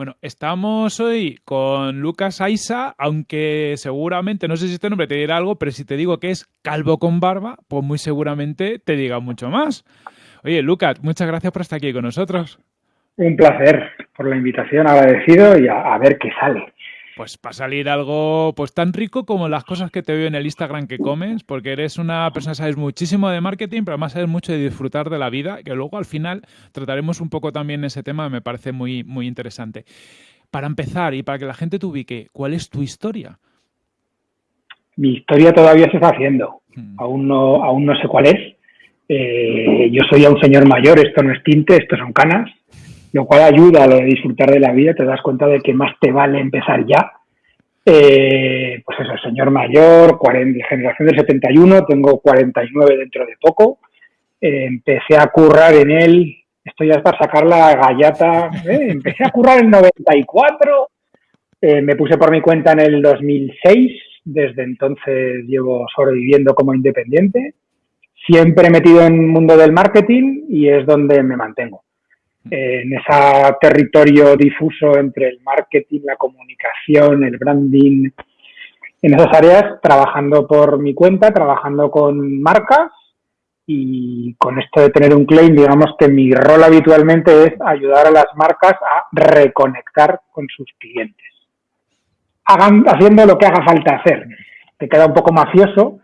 Bueno, estamos hoy con Lucas Aisa, aunque seguramente, no sé si este nombre te dirá algo, pero si te digo que es calvo con barba, pues muy seguramente te diga mucho más. Oye, Lucas, muchas gracias por estar aquí con nosotros. Un placer por la invitación, agradecido y a, ver qué sale pues para salir algo pues tan rico como las cosas que te veo en el Instagram que comes, porque eres una persona que sabes muchísimo de marketing, pero además sabes mucho de disfrutar de la vida, que luego al final trataremos un poco también ese tema, me parece muy, muy interesante. Para empezar y para que la gente te ubique, ¿cuál es tu historia? Mi historia todavía se está haciendo, hmm. aún, no, aún no sé cuál es. Eh, yo soy ya un señor mayor, esto no es tinte, esto son canas lo cual ayuda a lo de disfrutar de la vida, te das cuenta de que más te vale empezar ya. Eh, pues eso, señor mayor, 40, generación del 71, tengo 49 dentro de poco. Eh, empecé a currar en él, esto ya es para sacar la gallata, ¿eh? empecé a currar en el 94, me puse por mi cuenta en el 2006, desde entonces llevo sobreviviendo como independiente, siempre metido en el mundo del marketing y es donde me mantengo en ese territorio difuso entre el marketing, la comunicación, el branding, en esas áreas, trabajando por mi cuenta, trabajando con marcas y con esto de tener un claim, digamos que mi rol habitualmente es ayudar a las marcas a reconectar con sus clientes. Hagan, haciendo lo que haga falta hacer. Te queda un poco mafioso,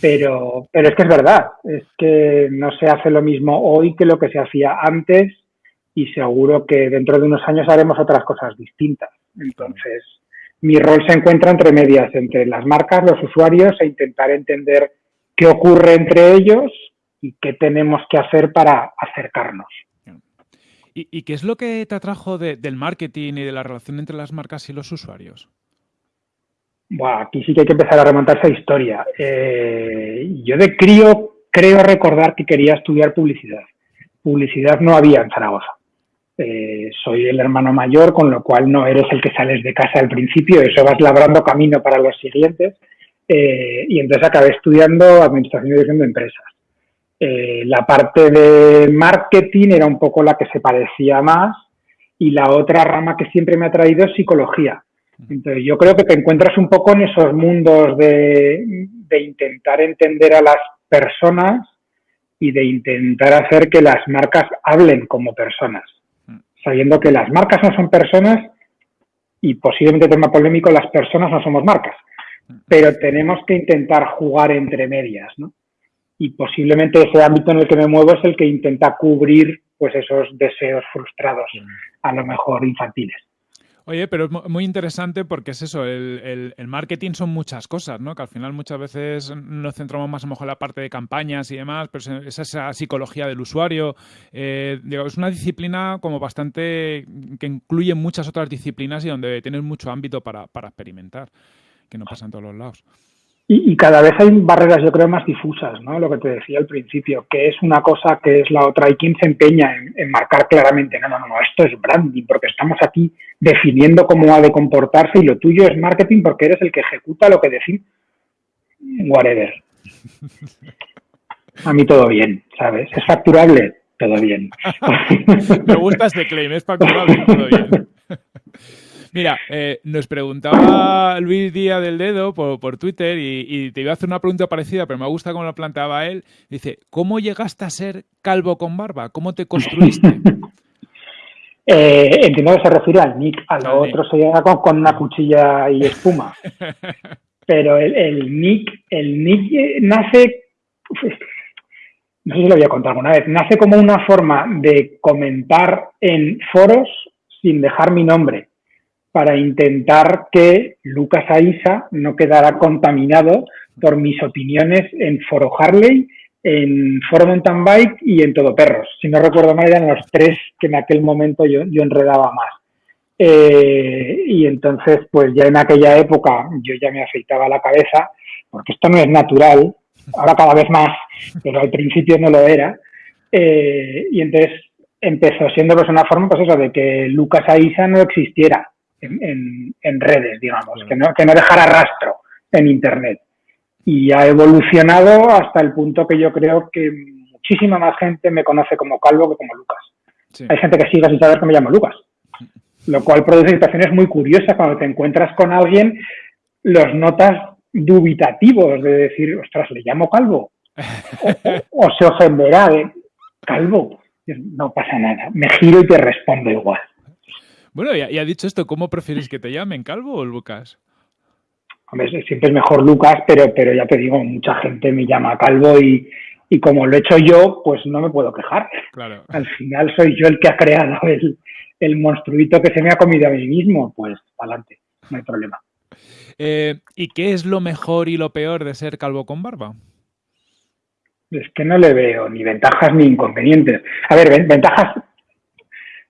pero, pero es que es verdad. Es que no se hace lo mismo hoy que lo que se hacía antes y seguro que dentro de unos años haremos otras cosas distintas. Entonces, mi rol se encuentra entre medias, entre las marcas, los usuarios e intentar entender qué ocurre entre ellos y qué tenemos que hacer para acercarnos. ¿Y, qué es lo que te atrajo del marketing y de la relación entre las marcas y los usuarios? Bueno, aquí sí que hay que empezar a remontarse a historia. Eh, yo de crío creo recordar que quería estudiar publicidad. Publicidad no había en Zaragoza. Eh, soy el hermano mayor, con lo cual no eres el que sales de casa al principio, eso vas labrando camino para los siguientes. Eh, y entonces acabé estudiando Administración y Dirección de Empresas. Eh, la parte de marketing era un poco la que se parecía más y la otra rama que siempre me ha traído es psicología. Entonces yo creo que te encuentras un poco en esos mundos de, de intentar entender a las personas y de intentar hacer que las marcas hablen como personas sabiendo que las marcas no son personas y posiblemente tema polémico, las personas no somos marcas, pero tenemos que intentar jugar entre medias, ¿no? Y posiblemente ese ámbito en el que me muevo es el que intenta cubrir pues esos deseos frustrados, a lo mejor infantiles. Oye, pero es muy interesante porque es eso, el, marketing son muchas cosas, ¿no? Que al final muchas veces nos centramos más a lo mejor en la parte de campañas y demás, pero es esa psicología del usuario. Eh, es una disciplina como bastante que incluye muchas otras disciplinas y donde tienes mucho ámbito para, para experimentar, que no pasa en todos los lados. Y, cada vez hay barreras, yo creo, más difusas, ¿no? Lo que te decía al principio, que es una cosa, que es la otra. Hay quien se empeña en, marcar claramente, no, no, no, esto es branding, porque estamos aquí definiendo cómo ha de comportarse y lo tuyo es marketing porque eres el que ejecuta lo que decimos. Whatever. A mí todo bien, ¿sabes? ¿Es facturable? Todo bien. Me gusta este claim, es facturable, todo bien. Mira, eh, nos preguntaba Luis Díaz del Dedo por, Twitter y, te iba a hacer una pregunta parecida, pero me gusta cómo lo planteaba él. Dice, ¿cómo llegaste a ser calvo con barba? ¿Cómo te construiste? eh, entiendo que se refiere al nick, a lo otro se llega con, una cuchilla y espuma. Pero el, nick, el nick eh, nace, no sé si lo voy a contar alguna vez, nace como una forma de comentar en foros sin dejar mi nombre para intentar que Lucas Aisa no quedara contaminado por mis opiniones en Foro Harley, en Foro Mountain Bike y en Todo Perros. Si no recuerdo mal, eran los tres que en aquel momento yo, enredaba más. Eh, y entonces, pues ya en aquella época yo ya me afeitaba la cabeza, porque esto no es natural, ahora cada vez más, pero al principio no lo era. Eh, y entonces empezó siendo pues una forma, pues eso, de que Lucas Aisa no existiera en, redes, digamos, que, no, que no dejara rastro en Internet. Y ha evolucionado hasta el punto que yo creo que muchísima más gente me conoce como Calvo que como Lucas. Hay gente que sigue sin saber que me llamo Lucas. Lo cual produce situaciones muy curiosas cuando te encuentras con alguien, los notas dubitativos de decir, ostras, le llamo Calvo. O, se ofenderá de Calvo. No pasa nada. Me giro y te respondo igual. Bueno, y ha dicho esto, ¿cómo prefieres que te llamen, Calvo o Lucas? Hombre, siempre es mejor Lucas, pero, pero ya te digo, mucha gente me llama Calvo y, y como lo he hecho yo, pues no me puedo quejar. Claro. Al final soy yo el que ha creado el, el monstruito que se me ha comido a mí mismo, pues adelante, no hay problema. Eh, ¿Y qué es lo mejor y lo peor de ser calvo con barba? Es que no le veo ni ventajas ni inconvenientes. A ver, ventajas,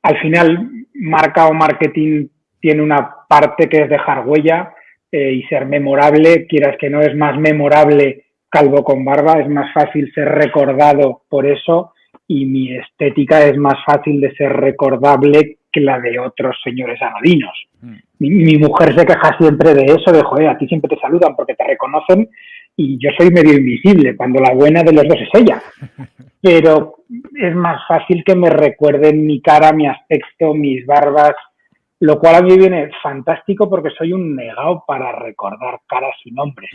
al final, marca o marketing tiene una parte que es dejar huella eh, y ser memorable, quieras que no es más memorable calvo con barba, es más fácil ser recordado por eso y mi estética es más fácil de ser recordable que la de otros señores anodinos. Mm. Mi, mujer se queja siempre de eso, de joder, a ti siempre te saludan porque te reconocen y yo soy medio invisible, cuando la buena de los dos es ella. Pero es más fácil que me recuerden mi cara, mi aspecto, mis barbas, lo cual a mí viene fantástico porque soy un negado para recordar caras y nombres.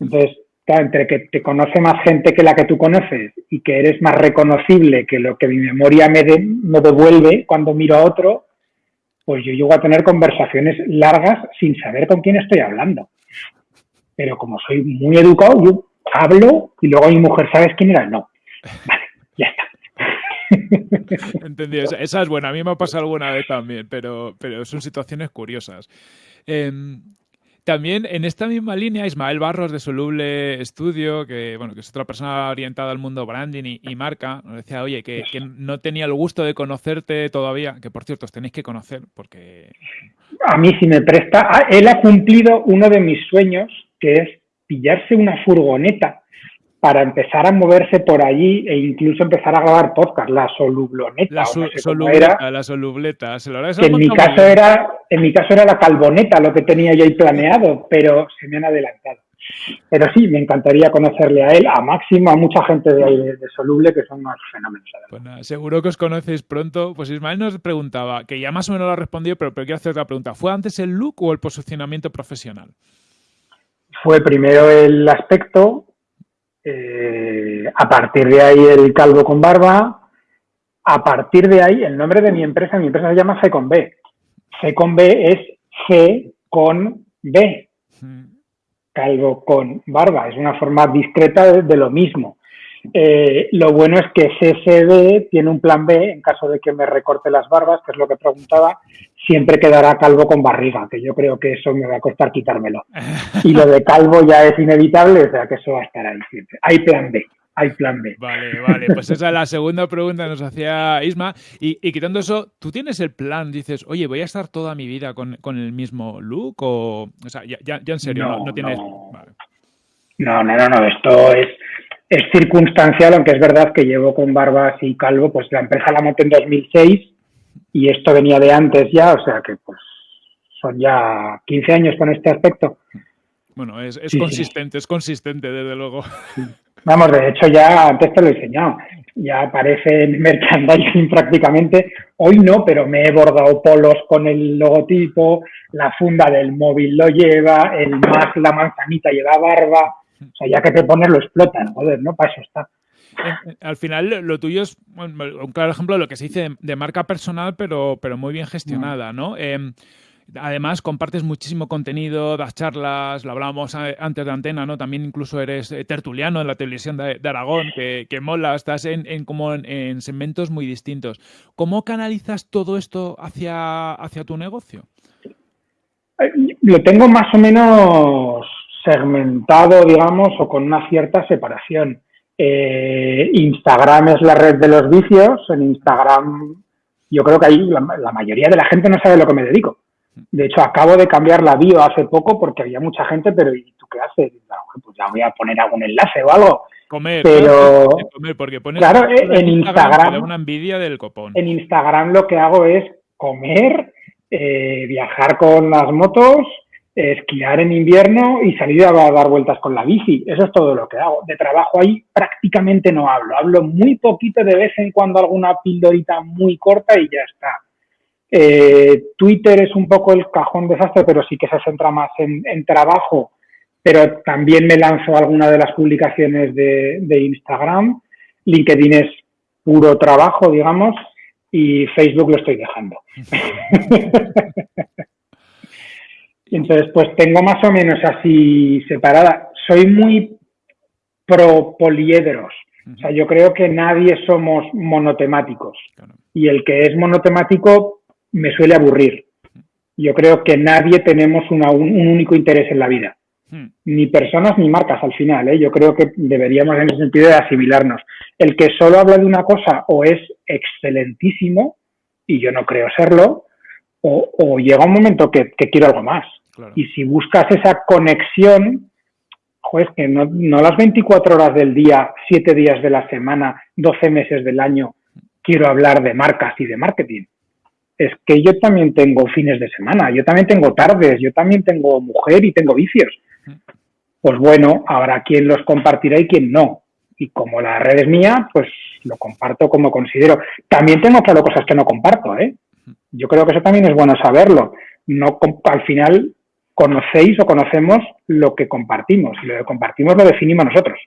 Entonces, entre que te conoce más gente que la que tú conoces y que eres más reconocible que lo que mi memoria me, me devuelve cuando miro a otro, pues yo llego a tener conversaciones largas sin saber con quién estoy hablando. Pero como soy muy educado, yo hablo y luego mi mujer, ¿sabes quién era? No. Vale, ya está. Entendido. Esa, es buena. A mí me ha pasado alguna vez también, pero, pero son situaciones curiosas. Em, también en esta misma línea, Ismael Barros de Soluble Studio, que bueno, que es otra persona orientada al mundo branding y, marca, nos decía, oye, que, no tenía el gusto de conocerte todavía, que por cierto os tenéis que conocer porque... A mí sí me presta. Ah, él ha cumplido uno de mis sueños, que es pillarse una furgoneta para empezar a moverse por allí e incluso empezar a grabar podcast, la solubloneta. La, solubleta, la solubleta. en mi caso era, en mi caso era la calvoneta lo que tenía yo ahí planeado, pero se me han adelantado. Pero sí, me encantaría conocerle a él, a Máximo, a mucha gente de ahí de, Soluble que son más fenómenos. Pues seguro que os conocéis pronto. Pues Ismael nos preguntaba, que ya más o menos lo ha respondido, pero, pero quiero hacer otra pregunta. ¿Fue antes el look o el posicionamiento profesional? Fue primero el aspecto, eh, a partir de ahí el calvo con barba. A partir de ahí el nombre de mi empresa, mi empresa se llama C con B. C con B es C con B. Calvo con barba. Es una forma discreta de lo mismo. Eh, lo bueno es que CSD tiene un plan B en caso de que me recorte las barbas, que es lo que preguntaba, siempre quedará calvo con barriga, que yo creo que eso me va a costar quitármelo. Y lo de calvo ya es inevitable, o sea que eso va a estar ahí siempre. Hay plan B. Hay plan B. Vale, vale, pues esa es la segunda pregunta que nos hacía Isma. Y, quitando eso, ¿tú tienes el plan? Dices, oye, ¿voy a estar toda mi vida con, el mismo look? O, o sea, ya, ya, en serio, no, tienes... No, no, no, no, esto es es circunstancial, aunque es verdad que llevo con barbas y calvo, pues la empresa la monté en 2006 y esto venía de antes ya, o sea que pues son ya 15 años con este aspecto. Bueno, es, consistente, es consistente desde luego. Vamos, de hecho ya antes te lo he enseñado, ya aparece en merchandising prácticamente, hoy no, pero me he bordado polos con el logotipo, la funda del móvil lo lleva, el más la manzanita lleva barba, o sea, ya que te pones, lo explotan, joder, ¿no? Para eso está. Eh, eh, al final, lo tuyo es un claro ejemplo de lo que se dice de, marca personal, pero, pero muy bien gestionada, ¿no? Em, además, compartes muchísimo contenido, das charlas, lo hablábamos antes de antena, ¿no? También incluso eres eh, tertuliano en la televisión de, Aragón, que, mola, estás en, como en, segmentos muy distintos. ¿Cómo canalizas todo esto hacia, hacia tu negocio? Lo tengo más o menos segmentado, digamos, o con una cierta separación. Eh, Instagram es la red de los vicios. En Instagram, yo creo que ahí la, mayoría de la gente no sabe lo que me dedico. De hecho, acabo de cambiar la bio hace poco porque había mucha gente, pero ¿y tú qué haces? Pues ya voy a poner algún enlace o algo. Comer, pero comer, porque pones claro, en Instagram, una envidia del copón. En Instagram lo que hago es comer, eh, viajar con las motos, esquiar en invierno y salir a dar vueltas con la bici. Eso es todo lo que hago. De trabajo ahí prácticamente no hablo. Hablo muy poquito de vez en cuando alguna pildorita muy corta y ya está. Eh, Twitter es un poco el cajón desastre, pero sí que se centra más en, trabajo. Pero también me lanzo alguna de las publicaciones de, de Instagram. LinkedIn es puro trabajo, digamos, y Facebook lo estoy dejando. Entonces, pues tengo más o menos así separada. Soy muy pro poliedros. O sea, yo creo que nadie somos monotemáticos. Y el que es monotemático me suele aburrir. Yo creo que nadie tenemos un, único interés en la vida. Ni personas ni marcas al final. ¿eh? Yo creo que deberíamos en ese sentido de asimilarnos. El que solo habla de una cosa o es excelentísimo, y yo no creo serlo, o, llega un momento que quiero algo más. Y si buscas esa conexión, pues que no, las 24 horas del día, 7 días de la semana, 12 meses del año, quiero hablar de marcas y de marketing. Es que yo también tengo fines de semana, yo también tengo tardes, yo también tengo mujer y tengo vicios. Pues bueno, habrá quien los compartirá y quien no. Y como la red es mía, pues lo comparto como considero. También tengo claro cosas que no comparto, ¿eh? Yo creo que eso también es bueno saberlo. No, al final, conocéis o conocemos lo que compartimos y lo que compartimos lo definimos nosotros.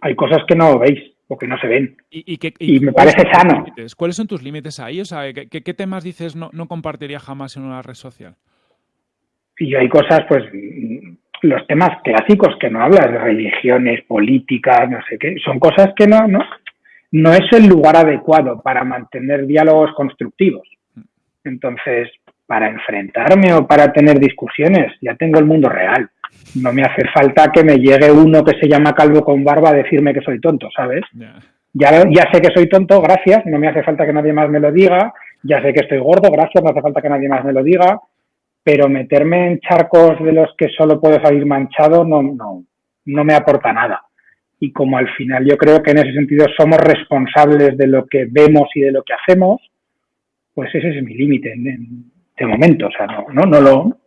Hay cosas que no veis o que no se ven. Y, me parece sano. ¿Cuáles son tus límites ahí? O sea, ¿qué, temas dices no, no, compartiría jamás en una red social? Y hay cosas, pues, los temas clásicos que no hablas, de religiones, políticas, no sé qué, son cosas que no, no, no es el lugar adecuado para mantener diálogos constructivos. Entonces, para enfrentarme o para tener discusiones. Ya tengo el mundo real. No me hace falta que me llegue uno que se llama calvo con barba a decirme que soy tonto, ¿sabes? Ya, ya sé que soy tonto, gracias, no me hace falta que nadie más me lo diga. Ya sé que estoy gordo, gracias, no hace falta que nadie más me lo diga. Pero meterme en charcos de los que solo puedo salir manchado no, no, no me aporta nada. Y como al final yo creo que en ese sentido somos responsables de lo que vemos y de lo que hacemos, pues ese es mi límite de momento, o sea, no, no, no lo,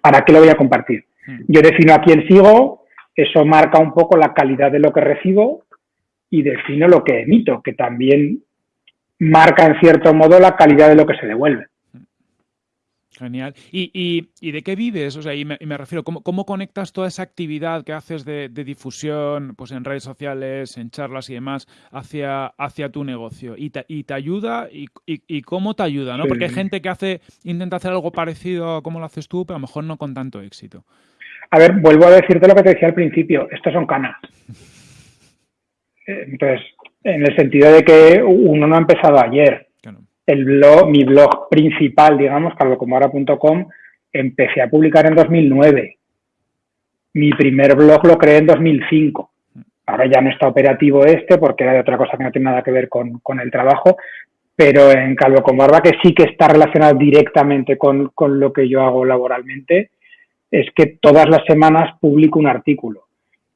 ¿para qué lo voy a compartir? Hmm. Yo defino a quién sigo, eso marca un poco la calidad de lo que recibo y defino lo que emito, que también marca en cierto modo la calidad de lo que se devuelve. Genial. ¿Y, y, de qué vives? O sea, y me, refiero, ¿cómo, ¿cómo, conectas toda esa actividad que haces de, difusión pues en redes sociales, en charlas y demás, hacia, hacia tu negocio? ¿Y te, y te ayuda? Y, y, cómo te ayuda? ¿no? Porque hay gente que hace intenta hacer algo parecido a como lo haces tú, pero a lo mejor no con tanto éxito. A ver, vuelvo a decirte lo que te decía al principio. Estos son canas. Entonces, en el sentido de que uno no ha empezado ayer el blog, mi blog principal, digamos, calvocomora.com, empecé a publicar en 2009. Mi primer blog lo creé en 2005. Ahora ya no está operativo este porque era de otra cosa que no tiene nada que ver con, el trabajo, pero en Calvo con que sí que está relacionado directamente con, con lo que yo hago laboralmente, es que todas las semanas publico un artículo,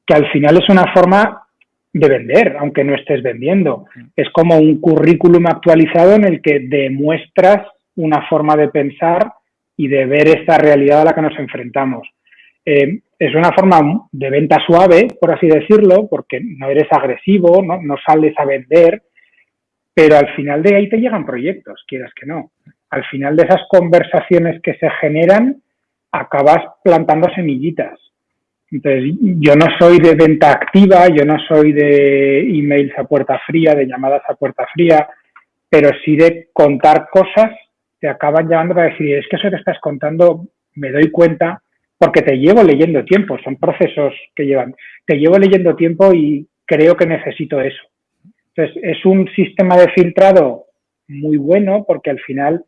que al final es una forma de vender, aunque no estés vendiendo. Es como un currículum actualizado en el que demuestras una forma de pensar y de ver esta realidad a la que nos enfrentamos. Eh, es una forma de venta suave, por así decirlo, porque no eres agresivo, no, no sales a vender, pero al final de ahí te llegan proyectos, quieras que no. Al final de esas conversaciones que se generan, acabas plantando semillitas entonces, yo no soy de venta activa, yo no soy de emails a puerta fría, de llamadas a puerta fría, pero sí de contar cosas te acaban llevando para decir, es que eso que estás contando me doy cuenta porque te llevo leyendo tiempo, son procesos que llevan, te llevo leyendo tiempo y creo que necesito eso. Entonces, es un sistema de filtrado muy bueno porque al final,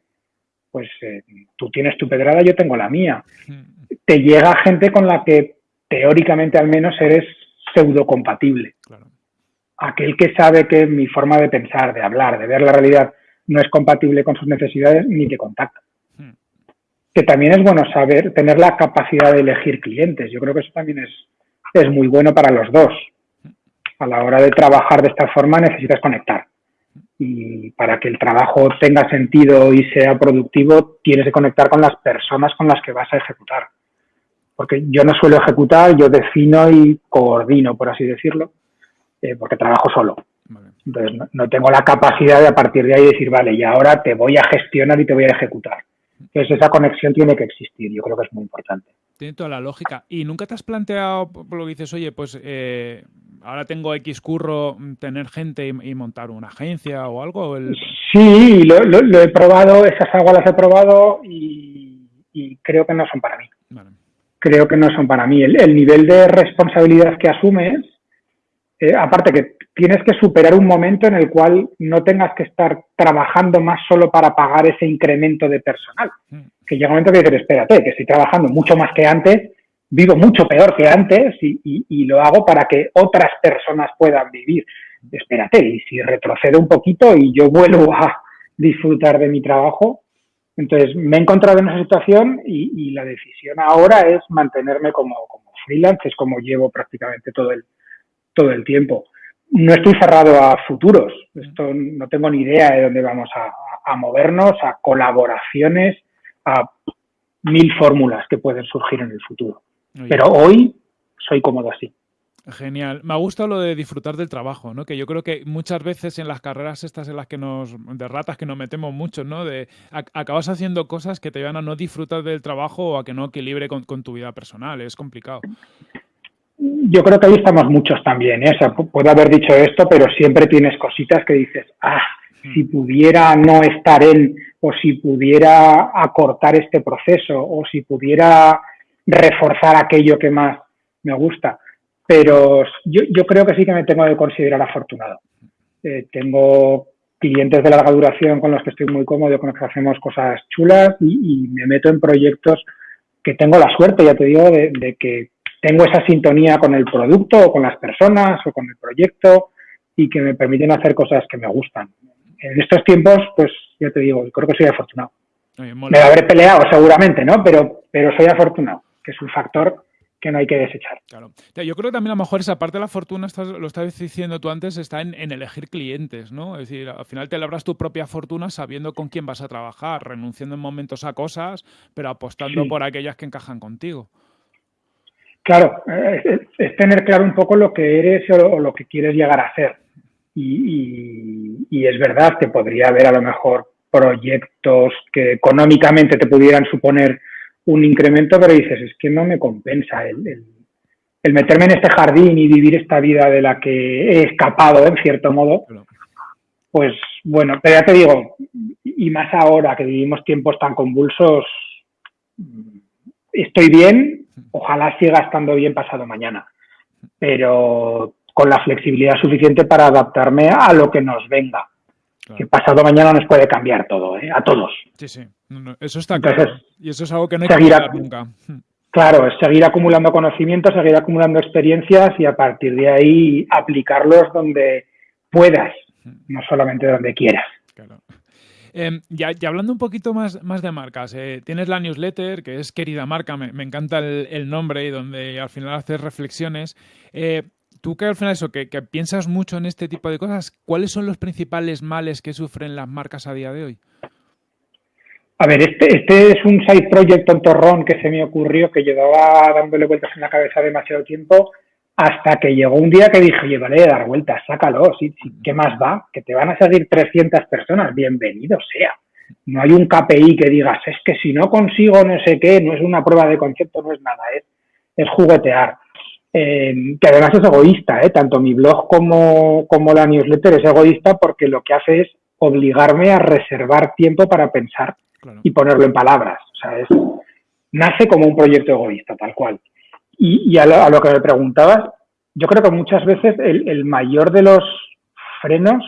pues eh, tú tienes tu pedrada, yo tengo la mía. Te llega gente con la que teóricamente al menos eres pseudo compatible. Aquel que sabe que mi forma de pensar, de hablar, de ver la realidad no es compatible con sus necesidades, ni te contacta. Hmm. Que también es bueno saber, tener la capacidad de elegir clientes. Yo creo que eso también es, es muy bueno para los dos. A la hora de trabajar de esta forma necesitas conectar. y para que el trabajo tenga sentido y sea productivo, tienes que conectar con las personas con las que vas a ejecutar. Porque yo no suelo ejecutar, yo defino y coordino, por así decirlo, eh, porque trabajo solo. Entonces, no, tengo la capacidad de a partir de ahí decir, vale, y ahora te voy a gestionar y te voy a ejecutar. Entonces, esa conexión tiene que existir, yo creo que es muy importante. Tiene toda la lógica. ¿Y nunca te has planteado, por lo que dices, oye, pues eh, ahora tengo X curro, tener gente y, montar una agencia o algo? Sí, lo, he probado, esas aguas las he probado y, creo que no son para mí. Creo que no son para mí. El, nivel de responsabilidad que asumes, eh, aparte que tienes que superar un momento en el cual no tengas que estar trabajando más solo para pagar ese incremento de personal. Mm. Que llega un momento que dices, espérate, que estoy trabajando mucho más que antes, vivo mucho peor que antes y, lo hago para que otras personas puedan vivir. Espérate, y si retrocedo un poquito y yo vuelvo a disfrutar de mi trabajo, entonces me he encontrado en esa situación y, la decisión ahora es mantenerme como, como freelance, es como llevo prácticamente todo el, todo el tiempo no estoy cerrado a futuros. Esto no tengo ni idea de dónde vamos a, movernos, a colaboraciones, a mil fórmulas que pueden surgir en el futuro. Pero hoy soy cómodo así. Genial. Me ha gustado lo de disfrutar del trabajo, ¿no? Que yo creo que muchas veces en las carreras estas en las que nos, de ratas que nos metemos mucho, ¿no? De acabas haciendo cosas que te llevan a no disfrutar del trabajo o a que no equilibre con, con tu vida personal. Es complicado yo creo que ahí estamos muchos también. ¿eh? puedo haber dicho esto, pero siempre tienes cositas que dices, ah, hmm. si pudiera no estar en, o si pudiera acortar este proceso, o si pudiera reforzar aquello que más me gusta. Pero yo, creo que sí que me tengo que considerar afortunado. Eh, tengo clientes de larga duración con los que estoy muy cómodo, con los que hacemos cosas chulas y, me meto en proyectos que tengo la suerte, ya te digo, de que tengo esa sintonía con el producto o con las personas o con el proyecto y que me permiten hacer cosas que me gustan. En estos tiempos, pues ya te digo, creo que soy afortunado. me habré peleado seguramente, ¿no? Pero, pero soy afortunado, que es un factor que no hay que desechar. Claro. Yo creo que también a lo mejor esa parte de la fortuna, lo estabas diciendo tú antes, está en, elegir clientes, ¿no? Es decir, al final te labras tu propia fortuna sabiendo con quién vas a trabajar, renunciando en momentos a cosas, pero apostando por aquellas que encajan contigo. Claro, es, tener claro un poco lo que eres o, lo que quieres llegar a ser. Y, es verdad que podría haber a lo mejor proyectos que económicamente te pudieran suponer un incremento, pero dices, es que no me compensa el, meterme en este jardín y vivir esta vida de la que he escapado, en cierto modo. Pues bueno, pero ya te digo, y más ahora que vivimos tiempos tan convulsos, estoy bien, ojalá siga estando bien pasado mañana, pero con la flexibilidad suficiente para adaptarme a lo que nos venga. Que pasado mañana nos puede cambiar todo, ¿eh? a todos. Sí, sí, eso está claro. Y eso es algo que no hay que nunca. Claro, es seguir acumulando conocimientos, seguir acumulando experiencias y a partir de ahí aplicarlos donde puedas, no solamente donde quieras. Claro. Em, ya, hablando un poquito más, más de marcas, eh, tienes la newsletter, que es Querida Marca, me, encanta el, nombre y donde al final haces reflexiones. Eh, tú que al final eso, que, piensas mucho en este tipo de cosas, ¿cuáles son los principales males que sufren las marcas a día de hoy? A ver, este, este es un side project tontorrón que se me ocurrió, que llevaba dándole vueltas en la cabeza demasiado tiempo hasta que llegó un día que dije, oye, vale, dar vueltas, sácalo, ¿sí, ¿qué más va? Que te van a seguir 300 personas, bienvenido sea. No hay un KPI que digas, es que si no consigo no sé qué, no es una prueba de concepto, no es nada, es, es juguetear. Eh, que además es egoísta, ¿eh? tanto mi blog como, como la newsletter es egoísta porque lo que hace es obligarme a reservar tiempo para pensar y ponerlo en palabras. O sea, es, nace como un proyecto egoísta, tal cual. Y, a, lo, que me preguntabas, yo creo que muchas veces el, mayor de los frenos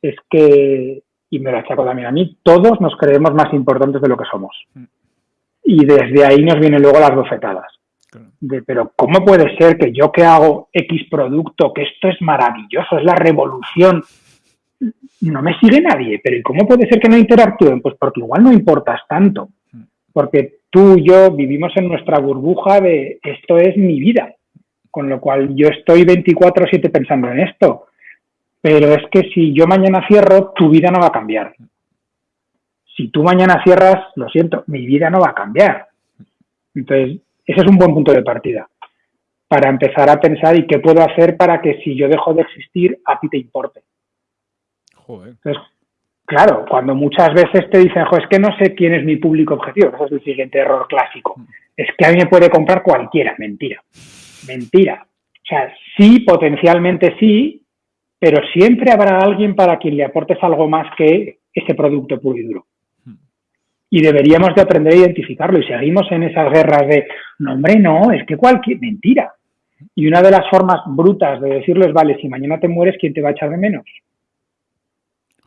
es que, y me lo achaco también a mí, todos nos creemos más importantes de lo que somos. Mm. Y desde ahí nos vienen luego las bofetadas. De, pero ¿cómo puede ser que yo que hago X producto, que esto es maravilloso, es la revolución, no me sigue nadie? Pero ¿y cómo puede ser que no interactúen? Pues porque igual no importas tanto. Mm. Porque tú y yo vivimos en nuestra burbuja de esto es mi vida, con lo cual yo estoy 24/7 pensando en esto, Pero es que si yo mañana cierro, tu vida no va a cambiar. Si tú mañana cierras, lo siento, mi vida no va a cambiar. Entonces, ese es un buen punto de partida para empezar a pensar y qué puedo hacer para que si yo dejo de existir, a ti te importe. Joder. Entonces, claro, cuando muchas veces te dicen, es que no sé quién es mi público objetivo, ese es el siguiente error clásico. Mm. Es que a mí me puede comprar cualquiera, mentira. Mentira. O sea, sí, potencialmente sí, pero siempre habrá alguien para quien le aportes algo más que ese producto puro y duro. Y deberíamos de aprender a identificarlo y seguimos en esas guerras de, no hombre, no, es que cualquier, mentira. Y una de las formas brutas de decirles, vale, si mañana te mueres, ¿quién te va a echar de menos?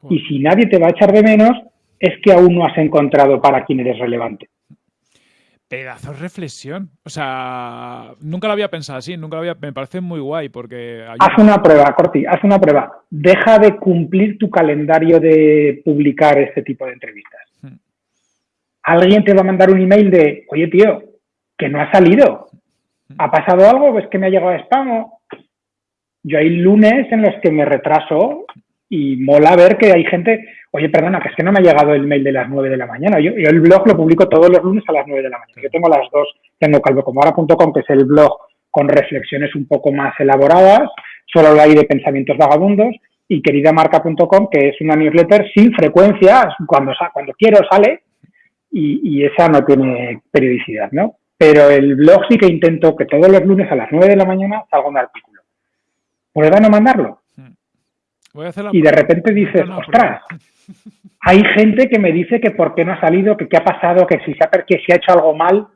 Y si nadie te va a echar de menos, es que aún no has encontrado para quién eres relevante. Pedazo de reflexión. O sea, nunca lo había pensado así, nunca lo había. Me parece muy guay porque. Haz una prueba, Corti, haz una prueba. Deja de cumplir tu calendario de publicar este tipo de entrevistas. Alguien te va a mandar un email de, oye, tío, que no ha salido. ¿Ha pasado algo? ¿Es que me ha llegado a spam? Yo hay lunes en los que me retraso y mola ver que hay gente, oye, perdona, que es que no me ha llegado el mail de las 9 de la mañana. Yo, el blog lo publico todos los lunes a las 9 de la mañana. Yo tengo las dos, tengo calvocomora.com, que es el blog con reflexiones un poco más elaboradas, solo ahí de pensamientos vagabundos, y queridamarca.com, que es una newsletter sin frecuencia, cuando, cuando quiero sale, y, y esa no tiene periodicidad, ¿no? Pero el blog sí que intento que todos los lunes a las 9 de la mañana salga un artículo. ¿Puedo no mandarlo? Y de repente dices, ostras, hay gente que me dice que por qué no ha salido, que qué ha pasado, que si se ha, que si ha hecho algo mal.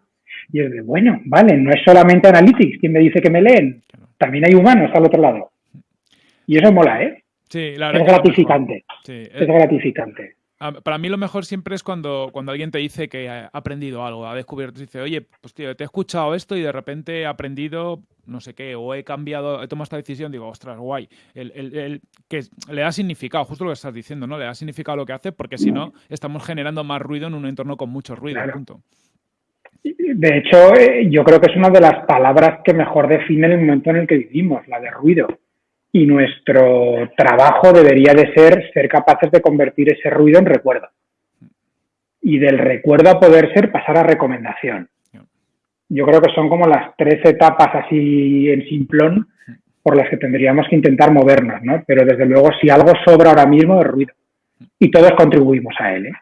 Y es de, bueno, vale, no es solamente Analytics quien me dice que me leen, también hay humanos al otro lado. Y eso mola, ¿eh? Sí, la verdad es gratificante. Sí, es gratificante. Para mí lo mejor siempre es cuando, cuando alguien te dice que ha aprendido algo, ha descubierto, dice, oye, pues tío, te he escuchado esto y de repente he aprendido no sé qué, o he cambiado, he tomado esta decisión, digo, ostras, guay. El, el, que le da significado, justo lo que estás diciendo, ¿no? Le da significado lo que hace, porque si no, estamos generando más ruido en un entorno con mucho ruido. Punto. De hecho, eh, yo creo que es una de las palabras que mejor define el momento en el que vivimos, la de ruido y nuestro trabajo debería de ser ser capaces de convertir ese ruido en recuerdo. Y del recuerdo a poder ser pasar a recomendación. Yo creo que son como las tres etapas así en simplón por las que tendríamos que intentar movernos, ¿no? Pero desde luego si algo sobra ahora mismo es ruido. Y todos contribuimos a él, ¿eh?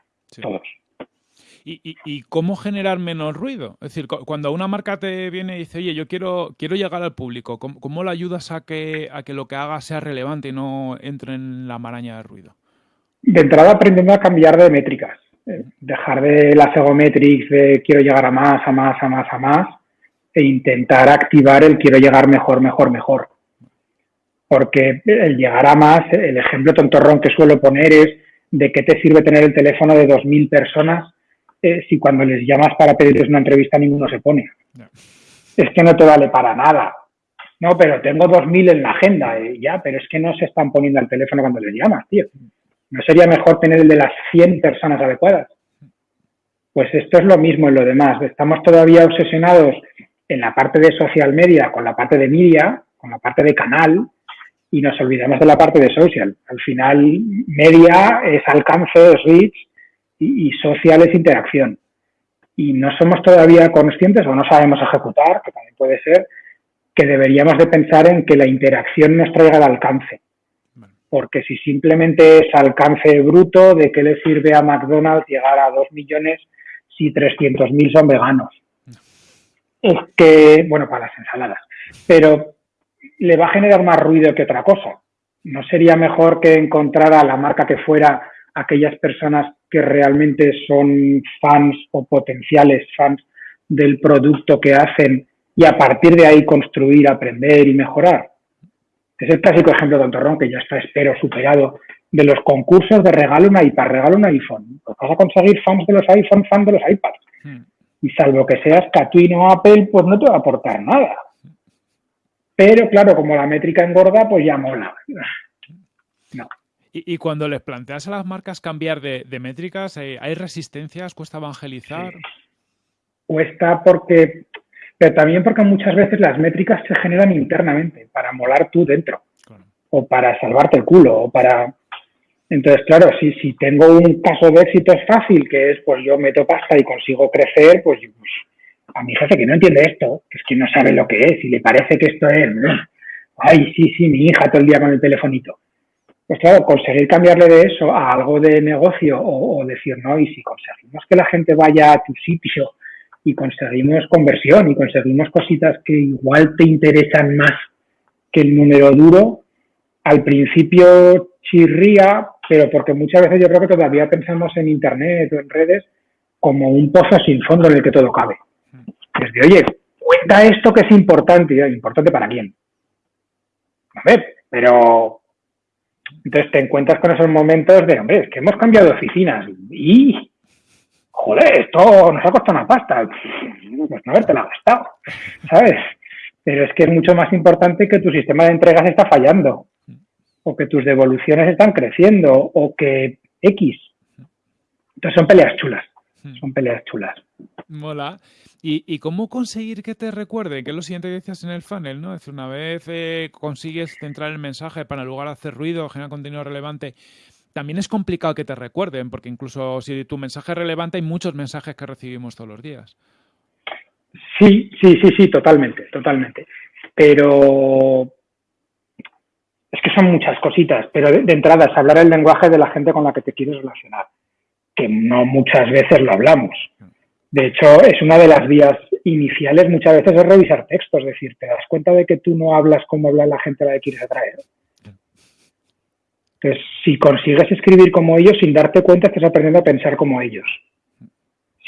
Todos. ¿Y, cómo generar menos ruido? Es decir, cuando una marca te viene y dice, oye, yo quiero, quiero llegar al público, ¿cómo, cómo le ayudas a que, a que lo que haga sea relevante y no entre en la maraña de ruido? De entrada aprendiendo a cambiar de métricas. Eh, dejar de la egometrics de quiero llegar a más, a más, a más, a más, e intentar activar el quiero llegar mejor, mejor, mejor. Porque el llegar a más, el ejemplo tontorrón que suelo poner es de qué te sirve tener el teléfono de 2.000 personas si cuando les llamas para pedirles una entrevista ninguno se pone. Es que no te vale para nada. No, pero tengo 2.000 en la agenda. Eh, ya, pero es que no se están poniendo al teléfono cuando les llamas, tío. ¿No sería mejor tener el de las 100 personas adecuadas? Pues esto es lo mismo en lo demás. Estamos todavía obsesionados en la parte de social media, con la parte de media, con la parte de canal, y nos olvidamos de la parte de social. Al final, media es alcance, es reach, y, social es interacción. Y no somos todavía conscientes o no sabemos ejecutar, que también puede ser, que deberíamos de pensar en que la interacción nos traiga el alcance. Porque si simplemente es alcance bruto, ¿de qué le sirve a McDonald's llegar a 2 millones si 300.000 son veganos? Es que, bueno, para las ensaladas, pero le va a generar más ruido que otra cosa. ¿No sería mejor que encontrara la marca que fuera aquellas personas que realmente son fans o potenciales fans del producto que hacen y a partir de ahí construir, aprender y mejorar. Es el clásico ejemplo de Tontorrón, que ya está, espero, superado, de los concursos de regalo un iPad, regalo un iPhone. Pues vas a conseguir fans de los iPhone, fans de los iPads. Hmm. Y salvo que seas Catuino o Apple, pues no te va a aportar nada. Pero claro, como la métrica engorda, pues ya mola. Y, cuando les planteas a las marcas cambiar de, métricas, eh, ¿hay resistencias? ¿Cuesta evangelizar? Cuesta porque, pero también porque muchas veces las métricas se generan internamente para molar tú dentro. o para salvarte el culo, o para... Entonces, claro, si, si tengo un caso de éxito es fácil, que es, pues yo meto pasta y consigo crecer, pues, pues a mi jefe que no entiende esto, que es que no sabe lo que es y le parece que esto es, ay, sí, sí, mi hija todo el día con el telefonito. Pues claro, conseguir cambiarle de eso a algo de negocio o, decir, no, y si conseguimos que la gente vaya a tu sitio y conseguimos conversión y conseguimos cositas que igual te interesan más que el número duro, al principio chirría, pero porque muchas veces yo creo que todavía pensamos en Internet o en redes como un pozo sin fondo en el que todo cabe. Desde, oye, cuenta esto que es importante. ¿Importante para quién? A ver, pero entonces te encuentras con esos momentos de, hombre, es que hemos cambiado de oficinas y, joder, esto nos ha costado una pasta. Pues no haberte la gastado, ¿sabes? Pero es que es mucho más importante que tu sistema de entregas está fallando, o que tus devoluciones están creciendo, o que X. Entonces son peleas chulas, son peleas chulas. Mola. ¿Y, cómo conseguir que te recuerde? Que es lo siguiente que decías en el funnel, ¿no? Es decir, una vez eh, consigues centrar el mensaje para en lugar de hacer ruido, generar contenido relevante, también es complicado que te recuerden, porque incluso si tu mensaje es relevante, hay muchos mensajes que recibimos todos los días. Sí, sí, sí, sí, totalmente, totalmente. Pero es que son muchas cositas, pero de, de entrada es hablar el lenguaje de la gente con la que te quieres relacionar, que no muchas veces lo hablamos. De hecho, es una de las vías iniciales muchas veces es revisar textos, es decir, te das cuenta de que tú no hablas como habla la gente a la que quieres atraer. Entonces, si consigues escribir como ellos, sin darte cuenta, estás aprendiendo a pensar como ellos.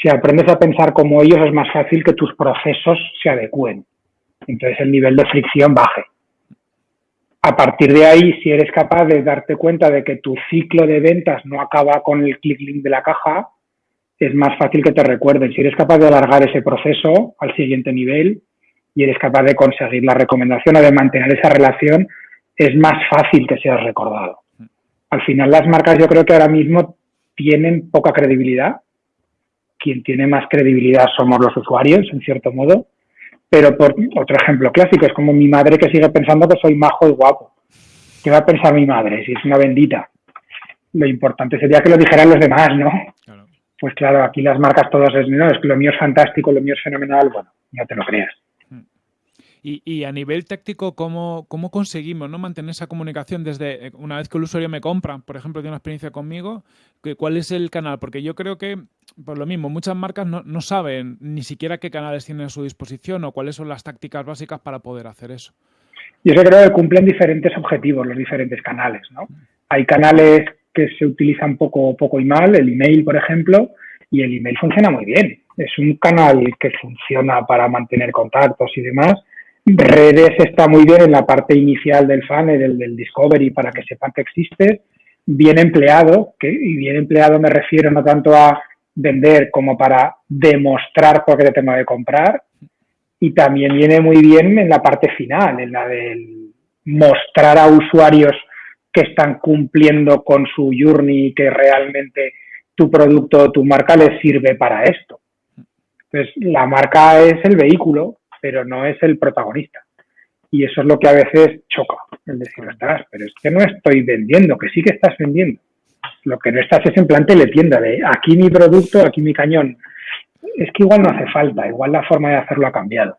Si aprendes a pensar como ellos, es más fácil que tus procesos se adecúen. Entonces, el nivel de fricción baje. A partir de ahí, si eres capaz de darte cuenta de que tu ciclo de ventas no acaba con el click link de la caja, es más fácil que te recuerden. Si eres capaz de alargar ese proceso al siguiente nivel y eres capaz de conseguir la recomendación o de mantener esa relación, es más fácil que seas recordado. Al final las marcas yo creo que ahora mismo tienen poca credibilidad. Quien tiene más credibilidad somos los usuarios, en cierto modo. Pero por otro ejemplo clásico, es como mi madre que sigue pensando que soy majo y guapo. ¿Qué va a pensar mi madre si es una bendita? Lo importante sería que lo dijeran los demás, ¿no? Pues claro, aquí las marcas todas es, no, es que lo mío es fantástico, lo mío es fenomenal, bueno, ya te lo creas. Y, a nivel táctico, ¿cómo, ¿cómo, conseguimos ¿no? mantener esa comunicación desde eh, una vez que el usuario me compra, por ejemplo, tiene una experiencia conmigo? ¿Cuál es el canal? Porque yo creo que, por lo mismo, muchas marcas no, no saben ni siquiera qué canales tienen a su disposición o cuáles son las tácticas básicas para poder hacer eso. Yo creo que cumplen diferentes objetivos los diferentes canales. ¿no? Hay canales que se utilizan poco, poco y mal, el email, por ejemplo, y el email funciona muy bien. Es un canal que funciona para mantener contactos y demás. Redes está muy bien en la parte inicial del funnel, del, del discovery, para que sepan que existe. Bien empleado, que, y bien empleado me refiero no tanto a vender como para demostrar por qué te tengo que comprar. Y también viene muy bien en la parte final, en la del mostrar a usuarios que están cumpliendo con su journey y que realmente tu producto o tu marca les sirve para esto. Entonces, la marca es el vehículo, pero no es el protagonista. Y eso es lo que a veces choca, el decir, estás, pero es que no estoy vendiendo, que sí que estás vendiendo. Lo que no estás es en plan tienda de aquí mi producto, aquí mi cañón. Es que igual no hace falta, igual la forma de hacerlo ha cambiado.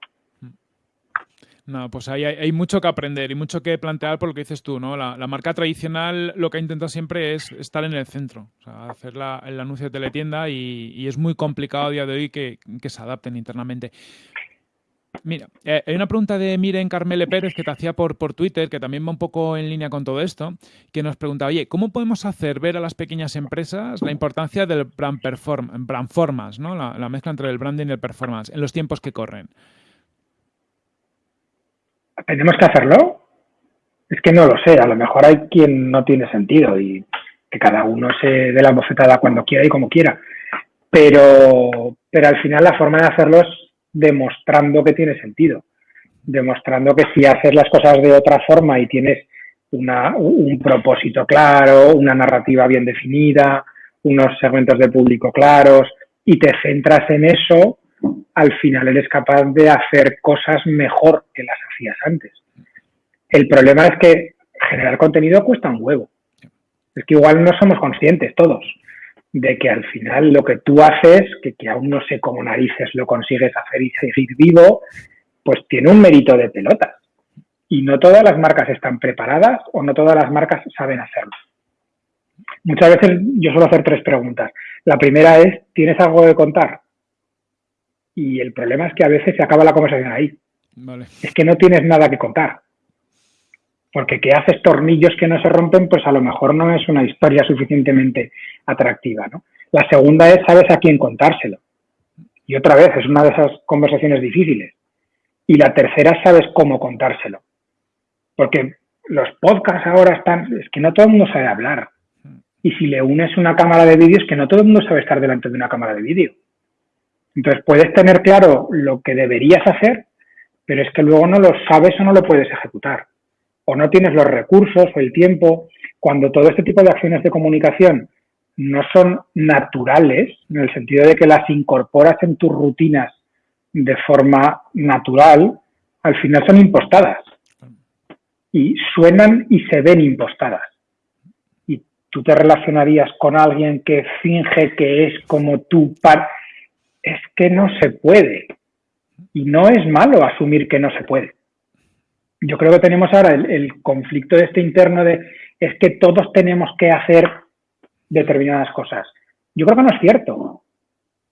No, pues hay, hay, mucho que aprender y mucho que plantear por lo que dices tú, ¿no? La, marca tradicional lo que ha intentado siempre es estar en el centro, o sea, hacer el anuncio de teletienda y, es muy complicado a día de hoy que, se adapten internamente. Mira, eh, hay una pregunta de Miren Carmele Pérez que te hacía por, por Twitter, que también va un poco en línea con todo esto, que nos pregunta, oye, ¿cómo podemos hacer ver a las pequeñas empresas la importancia del brand, perform brand performance, ¿no? La, la mezcla entre el branding y el performance en los tiempos que corren? ¿Tenemos que hacerlo? Es que no lo sé, a lo mejor hay quien no tiene sentido y que cada uno se dé la bofetada cuando quiera y como quiera. Pero, pero al final la forma de hacerlo es demostrando que tiene sentido, demostrando que si haces las cosas de otra forma y tienes una, un propósito claro, una narrativa bien definida, unos segmentos de público claros y te centras en eso, al final eres capaz de hacer cosas mejor que las hacías antes. El problema es que generar contenido cuesta un huevo. Es que igual no somos conscientes todos de que al final lo que tú haces, que, aún no sé cómo narices lo consigues hacer y seguir vivo, pues tiene un mérito de pelotas. Y no todas las marcas están preparadas o no todas las marcas saben hacerlo. Muchas veces yo suelo hacer tres preguntas. La primera es, ¿tienes algo de contar? Y el problema es que a veces se acaba la conversación ahí. Es que no tienes nada que contar. Porque que haces tornillos que no se rompen, pues a lo mejor no es una historia suficientemente atractiva. ¿no? La segunda es, ¿sabes a quién contárselo? Y otra vez, es una de esas conversaciones difíciles. Y la tercera, sabes cómo contárselo. Porque los podcasts ahora están, es que no todo el mundo sabe hablar. Y si le unes una cámara de vídeo, es que no todo el mundo sabe estar delante de una cámara de vídeo. Entonces puedes tener claro lo que deberías hacer, pero es que luego no lo sabes o no lo puedes ejecutar. O no tienes los recursos o el tiempo. Cuando todo este tipo de acciones de comunicación no son naturales, en el sentido de que las incorporas en tus rutinas de forma natural, al final son impostadas. Y suenan y se ven impostadas. Y tú te relacionarías con alguien que finge que es como tú. Es que no se puede. Y no es malo asumir que no se puede. Yo creo que tenemos ahora el, el conflicto de este interno de es que todos tenemos que hacer determinadas cosas. Yo creo que no es cierto.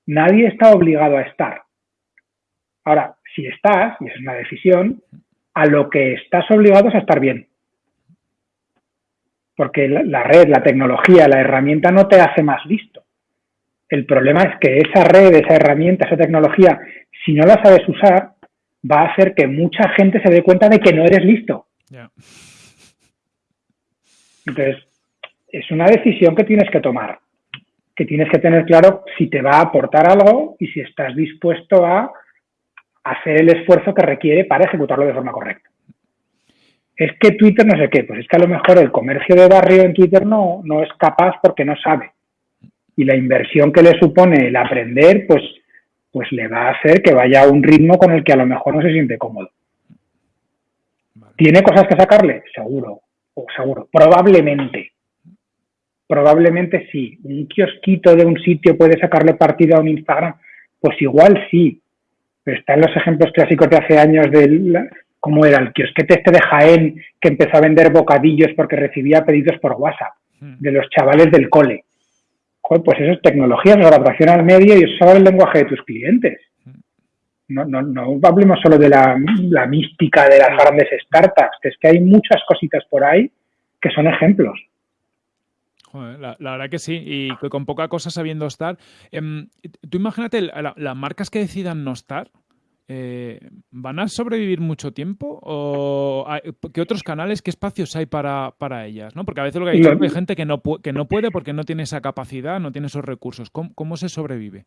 Nadie está obligado a estar. Ahora, si estás, y es una decisión, a lo que estás obligado es a estar bien. Porque la, red, la tecnología, la herramienta no te hace más listo. El problema es que esa red, esa herramienta, esa tecnología, si no la sabes usar, va a hacer que mucha gente se dé cuenta de que no eres listo. Entonces, es una decisión que tienes que tomar, que tienes que tener claro si te va a aportar algo y si estás dispuesto a hacer el esfuerzo que requiere para ejecutarlo de forma correcta. Es que Twitter no sé qué, pues es que a lo mejor el comercio de barrio en Twitter no, no es capaz porque no sabe. Y la inversión que le supone el aprender, pues, pues le va a hacer que vaya a un ritmo con el que a lo mejor no se siente cómodo. ¿Tiene cosas que sacarle? Seguro, o seguro, probablemente. Probablemente sí. ¿Un kiosquito de un sitio puede sacarle partido a un Instagram? Pues igual sí, pero están los ejemplos clásicos de hace años de cómo era el kiosquete este de Jaén que empezó a vender bocadillos porque recibía pedidos por WhatsApp hmm. de los chavales del cole. Pues eso es tecnología, es adaptación al medio y es el lenguaje de tus clientes. No, no, no hablemos solo de la, la mística de las grandes startups, es que hay muchas cositas por ahí que son ejemplos la, verdad que sí, y con poca cosa sabiendo estar. Em, tú imagínate, las marcas que decidan no estar, eh, ¿van a sobrevivir mucho tiempo? ¿O qué otros canales, qué espacios hay para, para ellas? ¿no? Porque a veces lo que hay, es hay gente que no, que no puede porque no tiene esa capacidad, no tiene esos recursos. ¿Cómo, se sobrevive?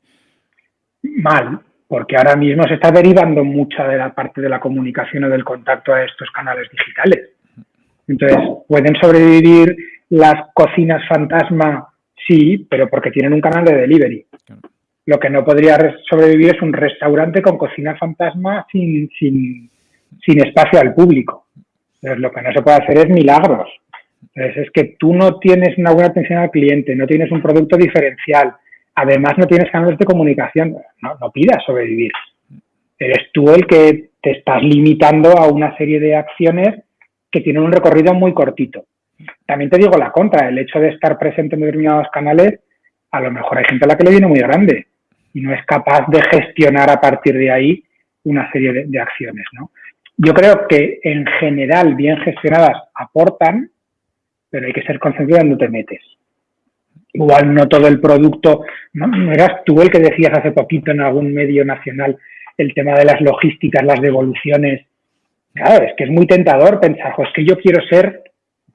Mal, porque ahora mismo se está derivando mucha de la parte de la comunicación o del contacto a estos canales digitales. Entonces, pueden sobrevivir las cocinas fantasma, sí, pero porque tienen un canal de delivery. Lo que no podría sobrevivir es un restaurante con cocina fantasma sin, sin, espacio al público. Entonces, lo que no se puede hacer es milagros. Entonces, es que tú no tienes una buena atención al cliente, no tienes un producto diferencial, además no tienes canales de comunicación, no, no pidas sobrevivir. Eres tú el que te estás limitando a una serie de acciones que tienen un recorrido muy cortito. También te digo la contra, el hecho de estar presente en determinados canales, a lo mejor hay gente a la que le viene muy grande y no es capaz de gestionar a partir de ahí una serie de, acciones. ¿no? Yo creo que en general, bien gestionadas, aportan, pero hay que ser consciente de dónde te metes. Igual no todo el producto, ¿no? ¿no? eras tú el que decías hace poquito en algún medio nacional el tema de las logísticas, las devoluciones. Claro, es que es muy tentador pensar, pues que yo quiero ser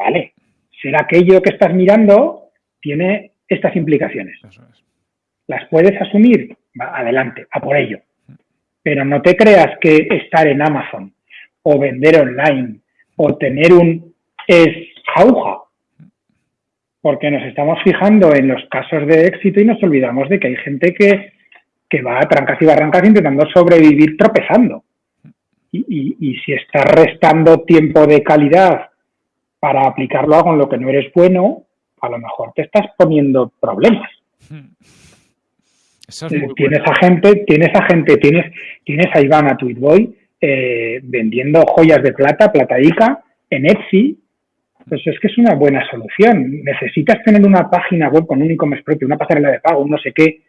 Vale, ser aquello que estás mirando tiene estas implicaciones. ¿Las puedes asumir? adelante, a por ello. Pero no te creas que estar en Amazon o vender online o tener un es jauja. Porque nos estamos fijando en los casos de éxito y nos olvidamos de que hay gente que, va a trancas y barrancas intentando sobrevivir tropezando. Y, y si estás restando tiempo de calidad para aplicarlo a con lo que no eres bueno, a lo mejor te estás poniendo problemas. Tienes a gente, tienes a gente, tienes, tienes a Iván a Tweetboy eh, vendiendo joyas de plata, plataica, en Etsy. Pues es que es una buena solución. Necesitas tener una página web con un e-commerce propio, una pasarela de pago, un no sé qué.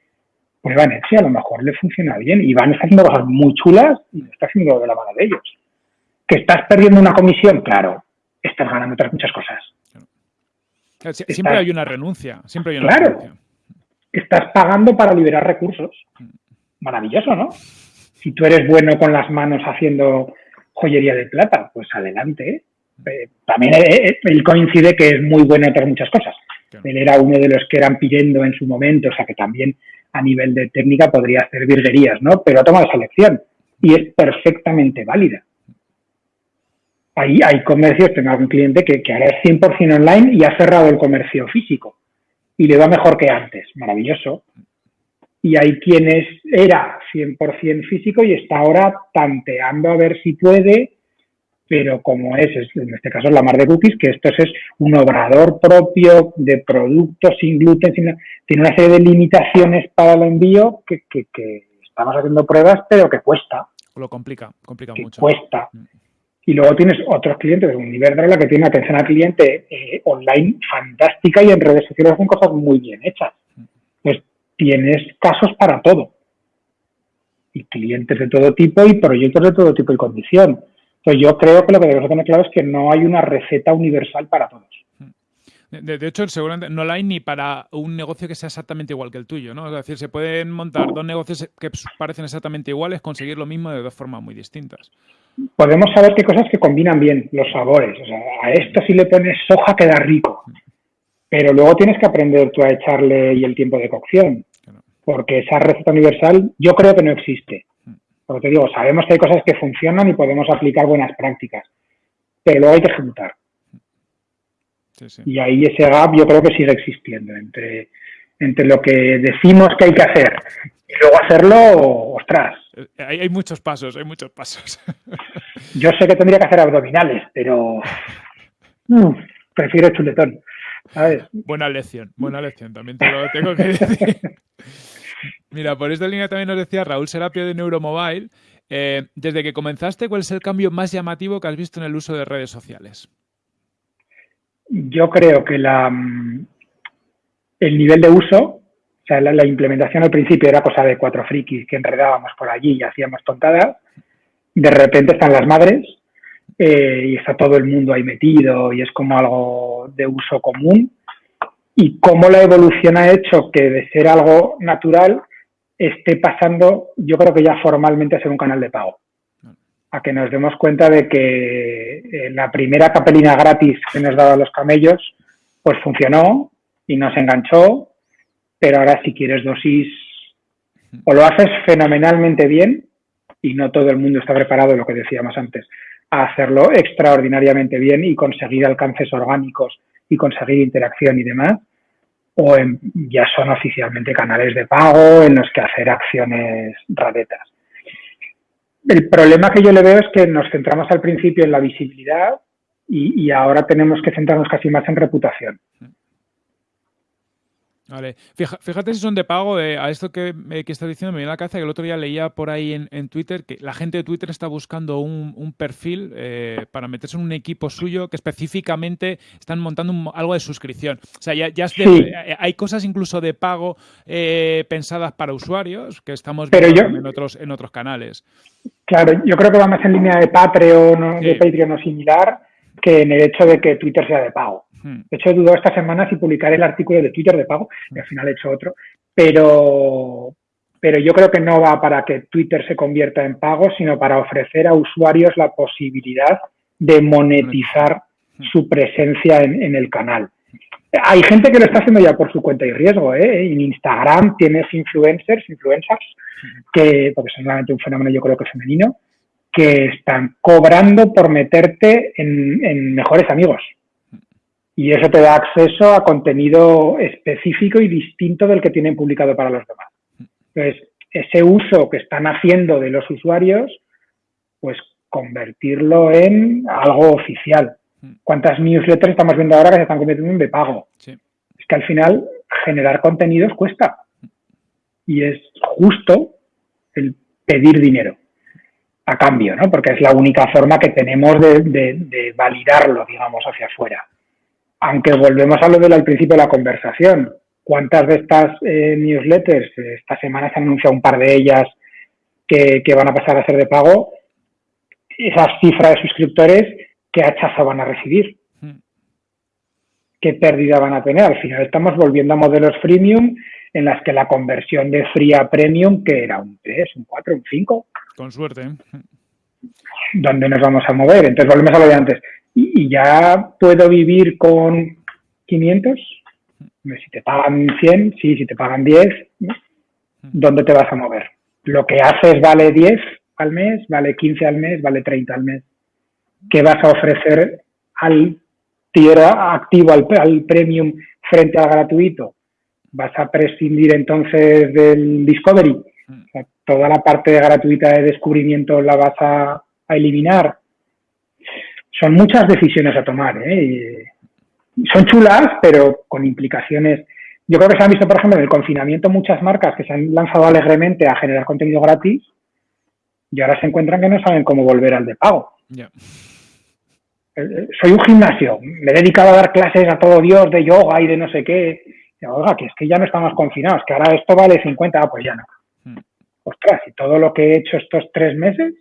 Pues Iván Etsy a lo mejor le funciona bien. Iván está haciendo cosas muy chulas y está haciendo de la mano de ellos. ¿Que estás perdiendo una comisión? Claro, estás ganando otras muchas cosas. Siempre hay una renuncia, siempre hay una claro, Estás pagando para liberar recursos. Maravilloso, ¿no? Si tú eres bueno con las manos haciendo joyería de plata, pues adelante. Eh, también eh, eh, él coincide que es muy bueno en otras muchas cosas. Él era uno de los que eran pidiendo en su momento, o sea que también a nivel de técnica podría hacer virguerías, ¿no? Pero ha tomado esa elección y es perfectamente válida. Hay, hay comercios, tengo algún cliente que, que ahora es 100% online y ha cerrado el comercio físico y le va mejor que antes, maravilloso. Y hay quienes era 100% físico y está ahora tanteando a ver si puede, pero como es, en este caso es la mar de cookies, que esto es un obrador propio de productos sin gluten, tiene una serie de limitaciones para el envío que, estamos haciendo pruebas, pero que cuesta. Lo complica, complica mucho. Cuesta. Y luego tienes otros clientes de Univerdra que tiene atención al cliente eh, online fantástica y en redes sociales hacen cosas muy bien hechas. Pues tienes casos para todo. Y clientes de todo tipo y proyectos de todo tipo y condición. Entonces yo creo que lo que debemos tener claro es que no hay una receta universal para todos. De, hecho, seguramente no la hay ni para un negocio que sea exactamente igual que el tuyo, ¿no? Es decir, se pueden montar dos negocios que parecen exactamente iguales, conseguir lo mismo de dos formas muy distintas podemos saber qué cosas que combinan bien, los sabores. O sea, a esto si le pones soja queda rico. Pero luego tienes que aprender tú a echarle y el tiempo de cocción. Porque esa receta universal yo creo que no existe. Porque te digo, sabemos que hay cosas que funcionan y podemos aplicar buenas prácticas. Pero luego hay que ejecutar. Y ahí ese gap yo creo que sigue existiendo entre, entre lo que decimos que hay que hacer y luego hacerlo, ostras, eh, hay, muchos pasos, hay muchos pasos. Yo sé que tendría que hacer abdominales, pero mm, prefiero chuletón. Buena lección, buena lección, también te lo tengo que decir. Mira, por esta línea también nos decía Raúl Serapio de Neuromobile. Eh, desde que comenzaste, ¿cuál es el cambio más llamativo que has visto en el uso de redes sociales? Yo creo que la, mm, el nivel de uso o sea, la, implementación al principio era cosa de cuatro frikis que enredábamos por allí y hacíamos tontadas. De repente están las madres eh, y está todo el mundo ahí metido y es como algo de uso común. Y cómo la evolución ha hecho que de ser algo natural esté pasando, yo creo que ya formalmente a ser un canal de pago. A que nos demos cuenta de que eh, la primera capelina gratis que nos daban los camellos, pues funcionó y nos enganchó pero ahora si quieres dosis, o lo haces fenomenalmente bien, y no todo el mundo está preparado, lo que decíamos antes, a hacerlo extraordinariamente bien y conseguir alcances orgánicos y conseguir interacción y demás, o ya son oficialmente canales de pago en los que hacer acciones raretas. El problema que yo le veo es que nos centramos al principio en la visibilidad y ahora tenemos que centrarnos casi más en reputación. Vale. Fíjate si son de pago. Eh, a esto que, eh, que, estás diciendo me viene a la cabeza que el otro día leía por ahí en, Twitter que la gente de Twitter está buscando un, perfil eh, para meterse en un equipo suyo que específicamente están montando algo de suscripción. O sea, ya, ya hay cosas incluso de pago pensadas para usuarios que estamos viendo en, otros, en otros canales. Claro, yo creo que va más en línea de Patreon, de Patreon o similar que en el hecho de que Twitter sea de pago. Hmm. De hecho, he dudado esta semana si publicar el artículo de Twitter de pago, y al final he hecho otro, pero, pero yo creo que no va para que Twitter se convierta en pago, sino para ofrecer a usuarios la posibilidad de monetizar hmm. su presencia en, el canal. Hay gente que lo está haciendo ya por su cuenta y riesgo. ¿eh? En Instagram tienes influencers, influencers, que, porque es realmente un fenómeno yo creo que femenino, que están cobrando por meterte en mejores amigos y eso te da acceso a contenido específico y distinto del que tienen publicado para los demás. Entonces, ese uso que están haciendo de los usuarios, pues convertirlo en algo oficial. ¿Cuántas newsletters estamos viendo ahora que se están convirtiendo en de pago? Es que al final generar contenidos cuesta. Y es justo el pedir dinero a cambio, ¿no? Porque es la única forma que tenemos de, validarlo, digamos, hacia afuera. Aunque volvemos a lo del al principio de la conversación. ¿Cuántas de estas eh, newsletters, esta semana se han anunciado un par de ellas que, van a pasar a ser de pago? Esas cifras de suscriptores, ¿qué hachazo van a recibir? Hmm. ¿Qué pérdida van a tener? Al final estamos volviendo a modelos freemium en las que la conversión de free a premium, que era un 3, un 4, un 5. Con suerte. ¿Dónde nos vamos a mover? Entonces volvemos a lo de antes. ¿Y, ya puedo vivir con 500? Si te pagan 100, sí, si te pagan 10, ¿dónde te vas a mover? Lo que haces vale 10 al mes, vale 15 al mes, vale 30 al mes. ¿Qué vas a ofrecer al tierra activo, al, al premium frente al gratuito? vas a prescindir entonces del Discovery. Mm. toda la parte gratuita de descubrimiento la vas a, eliminar. Son muchas decisiones a tomar. ¿eh? son chulas, pero con implicaciones. Yo creo que se han visto, por ejemplo, en el confinamiento muchas marcas que se han lanzado alegremente a generar contenido gratis y ahora se encuentran que no saben cómo volver al de pago. Eh, eh, soy un gimnasio, me he dedicado a dar clases a todo Dios de yoga y de no sé qué oiga, que es que ya no estamos confinados, que ahora esto vale 50, ah, pues ya no. Hmm. Ostras, y todo lo que he hecho estos tres meses.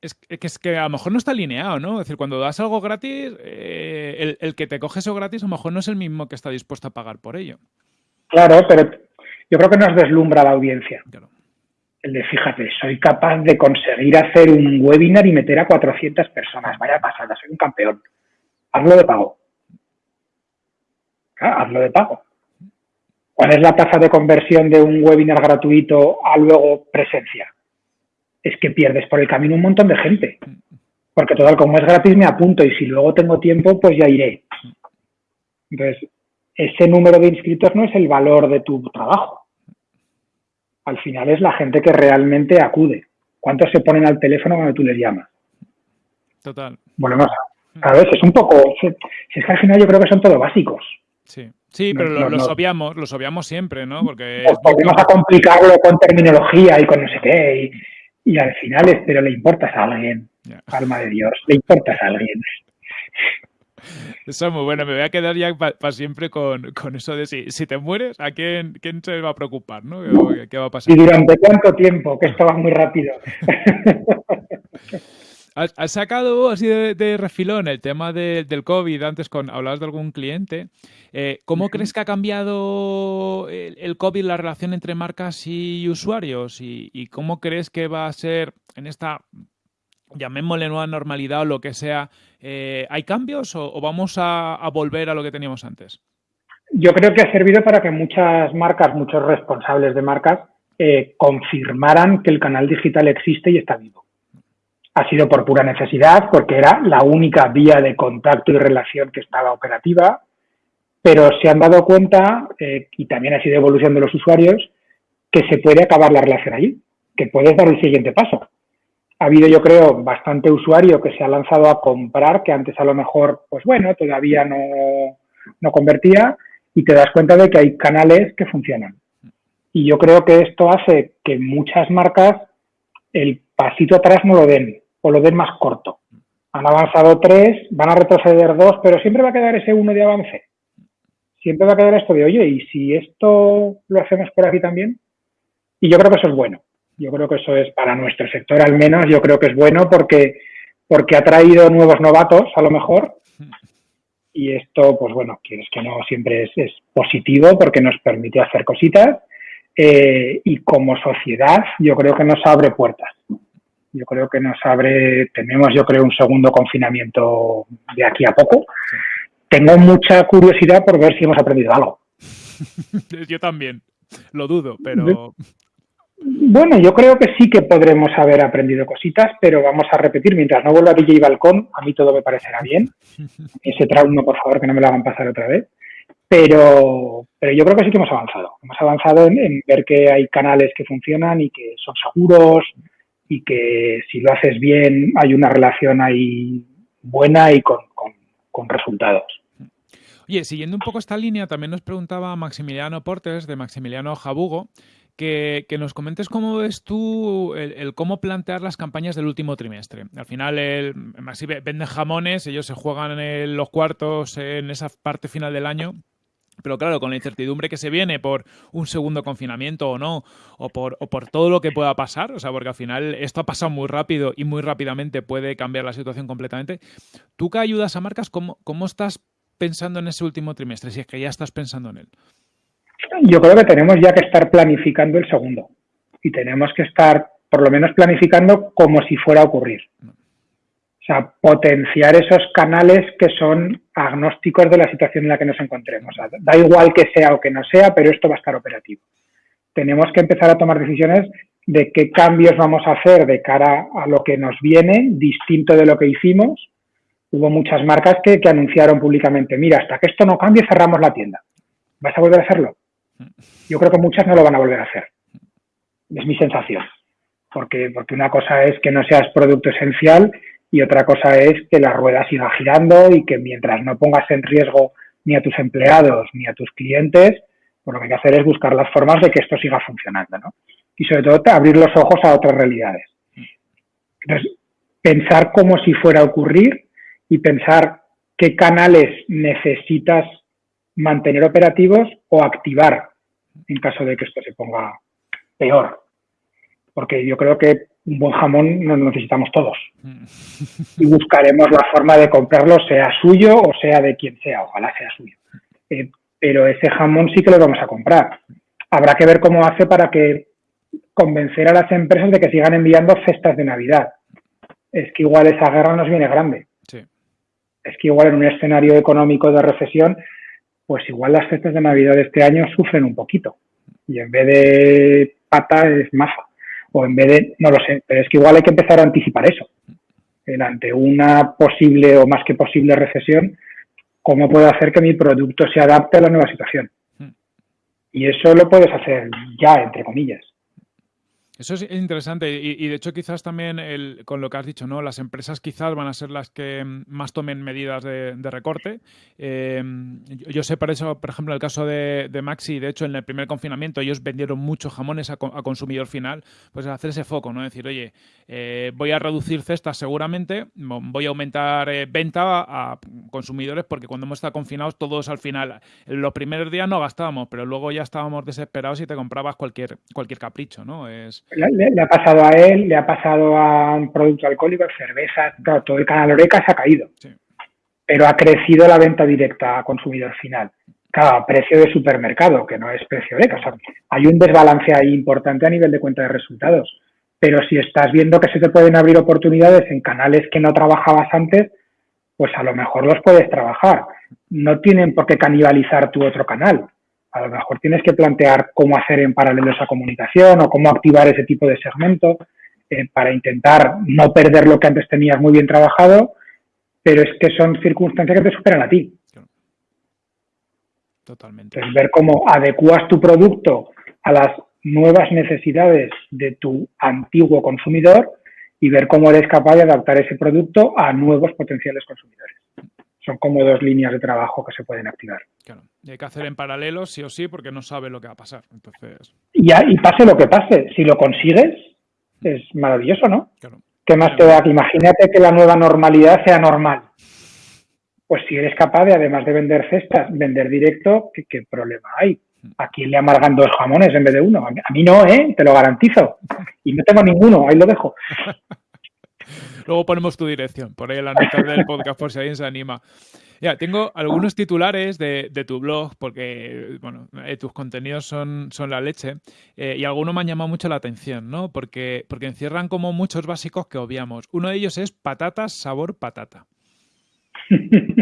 Es que, es que a lo mejor no está alineado, ¿no? Es decir, cuando das algo gratis, eh, el, que te coge eso gratis a lo mejor no es el mismo que está dispuesto a pagar por ello. Claro, pero yo creo que nos deslumbra la audiencia. El de, fíjate, soy capaz de conseguir hacer un webinar y meter a 400 personas. Vaya pasada, soy un campeón. Hazlo de pago. Hazlo de pago. ¿Cuál es la tasa de conversión de un webinar gratuito a luego presencia? Es que pierdes por el camino un montón de gente. Porque total, como es gratis, me apunto y si luego tengo tiempo, pues ya iré. Entonces, ese número de inscritos no es el valor de tu trabajo. Al final es la gente que realmente acude. ¿Cuántos se ponen al teléfono cuando tú les llamas? Total. Volvemos a, a veces, un poco, si es que al final yo creo que son todos básicos. Sí, sí pero los obviamos, los obviamos siempre, ¿no? Porque vamos a complicarlo con terminología y con no sé qué, y, al final es, pero le importas a alguien, alma de Dios, le importas a alguien. Eso es muy bueno, me voy a quedar ya para siempre con, eso de si, si te mueres, ¿a quién, quién se va a preocupar? ¿no? ¿Qué, va a pasar? ¿Y durante cuánto tiempo? Que esto va muy rápido. Has, sacado así de, refilón el tema del COVID, antes con hablabas de algún cliente. Eh, ¿Cómo crees que ha cambiado el, COVID la relación entre marcas y usuarios? ¿Y, cómo crees que va a ser en esta, llamémosle nueva normalidad o lo que sea? Eh, ¿Hay cambios o, vamos a, volver a lo que teníamos antes? Yo creo que ha servido para que muchas marcas, muchos responsables de marcas, eh, confirmaran que el canal digital existe y está vivo ha sido por pura necesidad, porque era la única vía de contacto y relación que estaba operativa, pero se han dado cuenta, eh, y también ha sido evolución de los usuarios, que se puede acabar la relación allí, que puedes dar el siguiente paso. Ha habido, yo creo, bastante usuario que se ha lanzado a comprar, que antes a lo mejor, pues bueno, todavía no, no convertía, y te das cuenta de que hay canales que funcionan. Y yo creo que esto hace que muchas marcas el pasito atrás no lo den, o lo den más corto. Han avanzado tres, van a retroceder dos, pero siempre va a quedar ese uno de avance. Siempre va a quedar esto de, oye, ¿y si esto lo hacemos por aquí también? Y yo creo que eso es bueno. Yo creo que eso es para nuestro sector al menos, yo creo que es bueno porque, porque ha traído nuevos novatos a lo mejor. Y esto, pues bueno, quieres que no, siempre es, positivo porque nos permite hacer cositas. Eh, y como sociedad, yo creo que nos abre puertas. Yo creo que nos abre, tenemos yo creo un segundo confinamiento de aquí a poco. Tengo mucha curiosidad por ver si hemos aprendido algo. yo también, lo dudo, pero... Bueno, yo creo que sí que podremos haber aprendido cositas, pero vamos a repetir, mientras no vuelva a DJ Balcón, a mí todo me parecerá bien. Ese trauma, por favor, que no me lo hagan pasar otra vez. Pero, pero yo creo que sí que hemos avanzado. Hemos avanzado en ver que hay canales que funcionan y que son seguros, y que si lo haces bien hay una relación ahí buena y con, resultados. Oye, siguiendo un poco esta línea, también nos preguntaba Maximiliano Portes, de Maximiliano Jabugo, que, nos comentes cómo ves tú el, cómo plantear las campañas del último trimestre. Al final, el, venden jamones, ellos se juegan en los cuartos en esa parte final del año pero claro, con la incertidumbre que se viene por un segundo confinamiento o no, o por, o por todo lo que pueda pasar, o sea, porque al final esto ha pasado muy rápido y muy rápidamente puede cambiar la situación completamente. ¿Tú que ayudas a marcas, cómo, cómo estás pensando en ese último trimestre, si es que ya estás pensando en él? Yo creo que tenemos ya que estar planificando el segundo y tenemos que estar por lo menos planificando como si fuera a ocurrir. O sea, potenciar esos canales que son agnósticos de la situación en la que nos encontremos. da igual que sea o que no sea, pero esto va a estar operativo. Tenemos que empezar a tomar decisiones de qué cambios vamos a hacer de cara a lo que nos viene, distinto de lo que hicimos. Hubo muchas marcas que, anunciaron públicamente, mira, hasta que esto no cambie cerramos la tienda. ¿Vas a volver a hacerlo? Yo creo que muchas no lo van a volver a hacer. Es mi sensación. Porque, porque una cosa es que no seas producto esencial y otra cosa es que la rueda siga girando y que mientras no pongas en riesgo ni a tus empleados ni a tus clientes, pues lo que hay que hacer es buscar las formas de que esto siga funcionando, ¿no? Y sobre todo abrir los ojos a otras realidades. Entonces, pensar como si fuera a ocurrir y pensar qué canales necesitas mantener operativos o activar en caso de que esto se ponga peor. Porque yo creo que un buen jamón nos necesitamos todos. Y buscaremos la forma de comprarlo, sea suyo o sea de quien sea, ojalá sea suyo. Eh, pero ese jamón sí que lo vamos a comprar. Habrá que ver cómo hace para que convencer a las empresas de que sigan enviando cestas de Navidad. Es que igual esa guerra nos viene grande. Es que igual en un escenario económico de recesión, pues igual las cestas de Navidad de este año sufren un poquito. Y en vez de pata es masa o en vez de, no lo sé, pero es que igual hay que empezar a anticipar eso. ante una posible o más que posible recesión, ¿cómo puedo hacer que mi producto se adapte a la nueva situación? Hmm. Y eso lo puedes hacer ya, entre comillas. Eso es interesante y, de hecho quizás también con lo que has dicho, ¿no? Las empresas quizás van a ser las que más tomen medidas de, recorte. Em, yo, sé por eso, por ejemplo, el caso de, Maxi, de hecho en el primer confinamiento ellos vendieron muchos jamones a, consumidor final, pues hacer ese foco, ¿no? Decir, oye, eh, voy a reducir cestas seguramente, voy a aumentar eh, venta a consumidores porque cuando hemos estado confinados todos al final, los primeros días no gastábamos, pero luego ya estábamos desesperados y te comprabas cualquier, cualquier capricho, ¿no? Es, le, ha pasado a él, le ha pasado a un producto alcohólico, cerveza, todo el canal Oreca se ha caído. Pero ha crecido la venta directa a consumidor final. Claro, precio de supermercado, que no es precio Oreca. hay un desbalance ahí importante a nivel de cuenta de resultados. Pero si estás viendo que se te pueden abrir oportunidades en canales que no trabajabas antes, pues a lo mejor los puedes trabajar. No tienen por qué canibalizar tu otro canal a lo mejor tienes que plantear cómo hacer en paralelo esa comunicación o cómo activar ese tipo de segmento eh, para intentar no perder lo que antes tenías muy bien trabajado, pero es que son circunstancias que te superan a ti. Totalmente. Entonces, ver cómo adecuas tu producto a las nuevas necesidades de tu antiguo consumidor y ver cómo eres capaz de adaptar ese producto a nuevos potenciales consumidores son como dos líneas de trabajo que se pueden activar. Claro. Y hay que hacer en paralelo, sí o sí, porque no sabe lo que va a pasar. Entonces... Y, y pase lo que pase, si lo consigues, es maravilloso, ¿no? Claro. ¿Qué más te da? Imagínate que la nueva normalidad sea normal. Pues si eres capaz de, además de vender cestas, vender directo, ¿qué, problema hay? ¿A quién le amargan dos jamones en vez de uno? A mí no, ¿eh? Te lo garantizo. Y no tengo ninguno, ahí lo dejo. Luego ponemos tu dirección por ahí en la nota del podcast por si alguien se anima. Ya, tengo algunos titulares de, tu blog porque, bueno, eh, tus contenidos son, son la leche eh, y algunos me han llamado mucho la atención, ¿no? Porque, porque encierran como muchos básicos que obviamos. Uno de ellos es patatas sabor patata.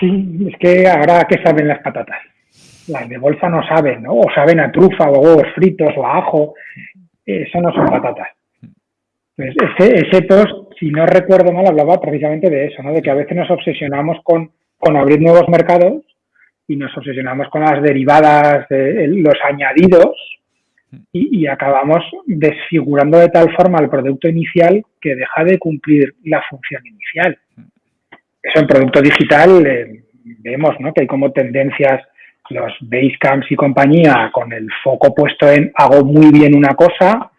Sí, es que ahora, ¿qué saben las patatas? Las de bolsa no saben, ¿no? O saben a trufa o huevos fritos o a ajo. Eso no son patatas. Pues ese, ese post, si no recuerdo mal, hablaba precisamente de eso, ¿no? De que a veces nos obsesionamos con, con abrir nuevos mercados y nos obsesionamos con las derivadas, de, los añadidos, y, acabamos desfigurando de tal forma el producto inicial que deja de cumplir la función inicial. Eso en producto digital eh, vemos ¿no? que hay como tendencias los Basecamps y compañía con el foco puesto en hago muy bien una cosa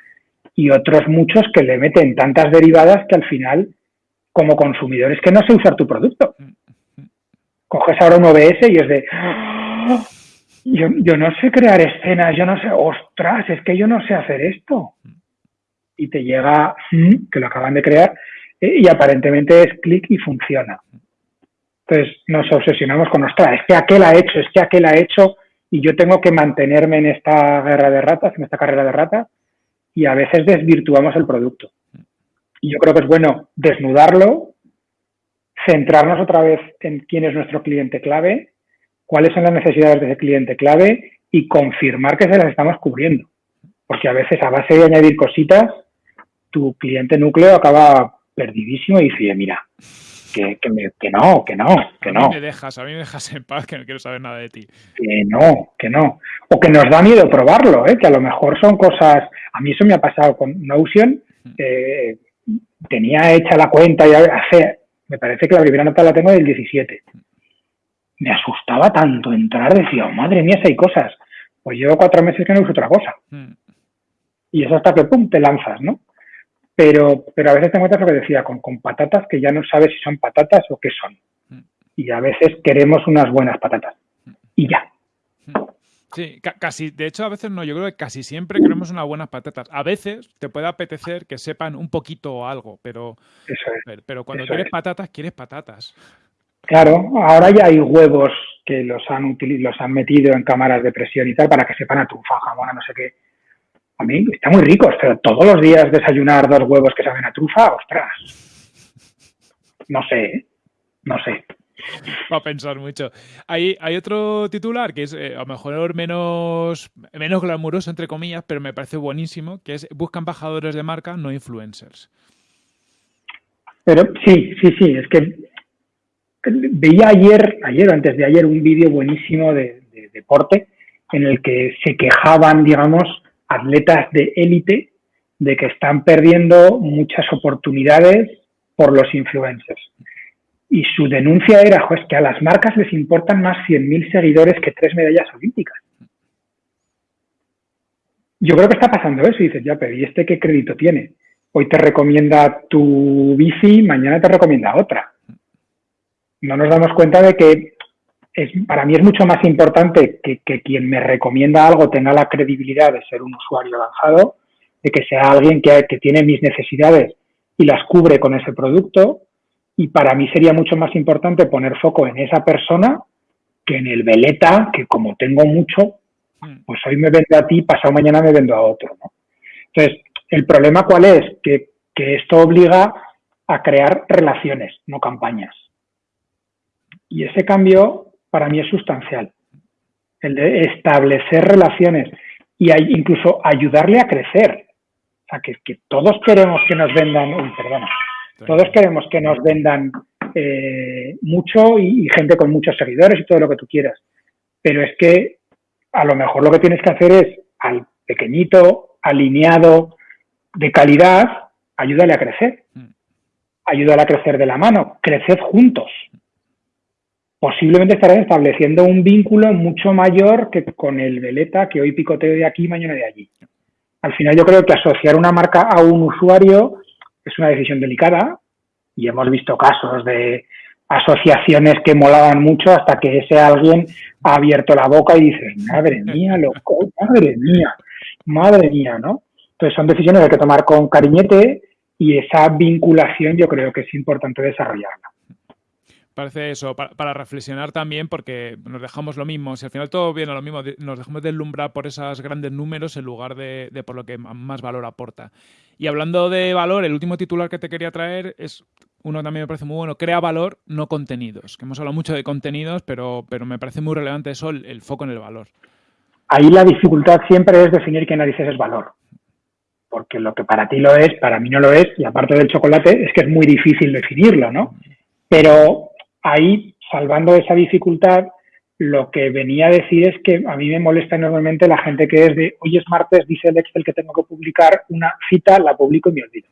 y otros muchos que le meten tantas derivadas que al final, como consumidores, que no sé usar tu producto. Coges ahora un OBS y es de, yo, yo no sé crear escenas, yo no sé, ostras, es que yo no sé hacer esto. Y te llega, mm, que lo acaban de crear, y aparentemente es clic y funciona. Entonces nos obsesionamos con, ostras, es que aquel ha hecho, es que aquel ha hecho, y yo tengo que mantenerme en esta guerra de ratas, en esta carrera de ratas, y a veces desvirtuamos el producto. Y yo creo que es bueno desnudarlo, centrarnos otra vez en quién es nuestro cliente clave cuáles son las necesidades de ese cliente clave y confirmar que se las estamos cubriendo. Porque a veces a base de añadir cositas, tu cliente núcleo acaba perdidísimo y dice, mira, que, que, no, que no, que no. A mí me dejas, a mí me dejas en paz, que no quiero saber nada de ti. Que no, que no. O que nos da miedo probarlo, ¿eh? que a lo mejor son cosas... A mí eso me ha pasado con Notion. Eh, tenía hecha la cuenta y hace... Me parece que la primera nota la tengo del 17 me asustaba tanto entrar, decía, oh, madre mía, si hay cosas. Pues llevo cuatro meses que no uso otra cosa. Hmm. Y eso hasta que, pum, te lanzas, ¿no? Pero, pero a veces te encuentras lo que decía, con, con patatas que ya no sabes si son patatas o qué son. Hmm. Y a veces queremos unas buenas patatas. Hmm. Y ya. Sí, casi, de hecho a veces no, yo creo que casi siempre queremos unas buenas patatas. A veces te puede apetecer que sepan un poquito o algo, pero, pero, cuando quieres patatas, quieres patatas. Claro, ahora ya hay huevos que los han, los han metido en cámaras de presión y tal para que sepan a trufa, jamón, a no sé qué. A mí está muy rico, pero todos los días desayunar dos huevos que saben a trufa, ostras. No sé, ¿eh? no sé. Va a pensar mucho. Hay, hay otro titular que es eh, a lo mejor menos, menos glamuroso, entre comillas, pero me parece buenísimo, que es buscan embajadores de marca, no influencers. Pero sí, sí, sí, es que Veía ayer, ayer o antes de ayer, un vídeo buenísimo de, deporte en el que se quejaban, digamos, atletas de élite de que están perdiendo muchas oportunidades por los influencers. Y su denuncia era, pues que a las marcas les importan más 100.000 seguidores que tres medallas olímpicas. Yo creo que está pasando eso y dices, ya, pero ¿y este qué crédito tiene? Hoy te recomienda tu bici, mañana te recomienda otra no nos damos cuenta de que es, para mí es mucho más importante que, quien me recomienda algo tenga la credibilidad de ser un usuario avanzado, de que sea alguien que, que tiene mis necesidades y las cubre con ese producto. Y para mí sería mucho más importante poner foco en esa persona que en el veleta, que como tengo mucho, hmm. pues hoy me vendo a ti, pasado mañana me vendo a otro. Entonces, el problema cuál es? Que, que esto obliga a crear relaciones, no campañas. Y ese cambio para mí es sustancial, el de establecer relaciones y incluso ayudarle a crecer. O sea, que, todos queremos que nos vendan, uy, perdona, todos queremos que nos vendan eh, mucho y, gente con muchos seguidores y todo lo que tú quieras. Pero es que a lo mejor lo que tienes que hacer es al pequeñito, alineado, de calidad, ayúdale a crecer. Mm. Ayúdale a crecer de la mano, creced juntos posiblemente estarás estableciendo un vínculo mucho mayor que con el veleta que hoy picoteo de aquí y mañana de allí. Al final yo creo que asociar una marca a un usuario es una decisión delicada y hemos visto casos de asociaciones que molaban mucho hasta que ese alguien ha abierto la boca y dice, madre mía, loco, madre mía, madre mía, ¿no? Entonces son decisiones que hay que tomar con cariñete y esa vinculación yo creo que es importante desarrollarla parece eso, para, reflexionar también, porque nos dejamos lo mismo. Si al final todo viene a lo mismo, nos dejamos deslumbrar por esos grandes números en lugar de, por lo que más valor aporta. Y hablando de valor, el último titular que te quería traer es uno también me parece muy bueno, crea valor, no contenidos. Que hemos hablado mucho de contenidos, pero, pero me parece muy relevante eso, el, foco en el valor. Ahí la dificultad siempre es definir qué narices es valor. Porque lo que para ti lo es, para mí no lo es, y aparte del chocolate, es que es muy difícil definirlo, ¿no? Pero ahí, salvando esa dificultad, Lo que venía a decir es que a mí me molesta enormemente la gente que es de, hoy es martes, dice el Excel que tengo que publicar una cita, la publico y me olvido.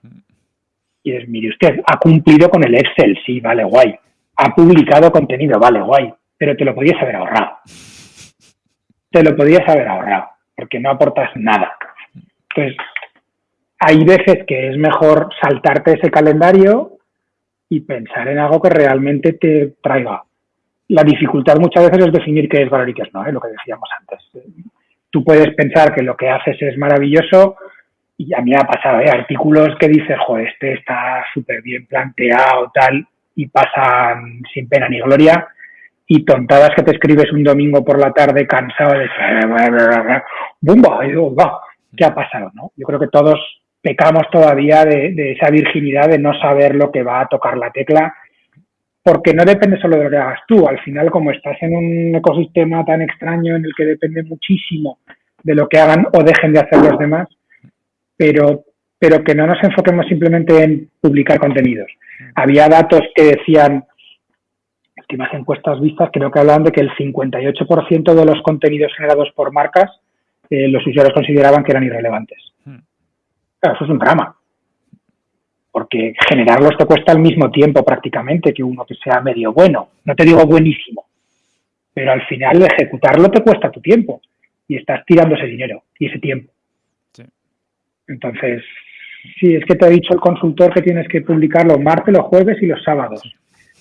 Y es, mire usted, ha cumplido con el Excel, sí, vale, guay. Ha publicado contenido, vale, guay. Pero te lo podías haber ahorrado. Te lo podías haber ahorrado, porque no aportas nada. Entonces, hay veces que es mejor saltarte ese calendario y pensar en algo que realmente te traiga. La dificultad muchas veces es definir qué es valor y qué es no, ¿eh? lo que decíamos antes. Tú puedes pensar que lo que haces es maravilloso y a mí me ha pasado, ¿eh? artículos que dices, joder, este está súper bien planteado, tal, y pasan sin pena ni gloria, y tontadas que te escribes un domingo por la tarde cansado de ¡bumba! va, ¿qué ha pasado? ¿no? Yo creo que todos pecamos todavía de, esa virginidad de no saber lo que va a tocar la tecla, porque no depende solo de lo que hagas tú. Al final, como estás en un ecosistema tan extraño en el que depende muchísimo de lo que hagan o dejen de hacer los demás, pero, pero que no nos enfoquemos simplemente en publicar contenidos. Había datos que decían, últimas encuestas vistas, creo que hablaban de que el 58% de los contenidos generados por marcas eh, los usuarios consideraban que eran irrelevantes. Claro, eso es un drama. Porque generarlos te cuesta al mismo tiempo prácticamente que uno que sea medio bueno. No te digo buenísimo. Pero al final ejecutarlo te cuesta tu tiempo. Y estás tirando ese dinero y ese tiempo. Entonces, sí, es que te ha dicho el consultor que tienes que publicar los martes, los jueves y los sábados.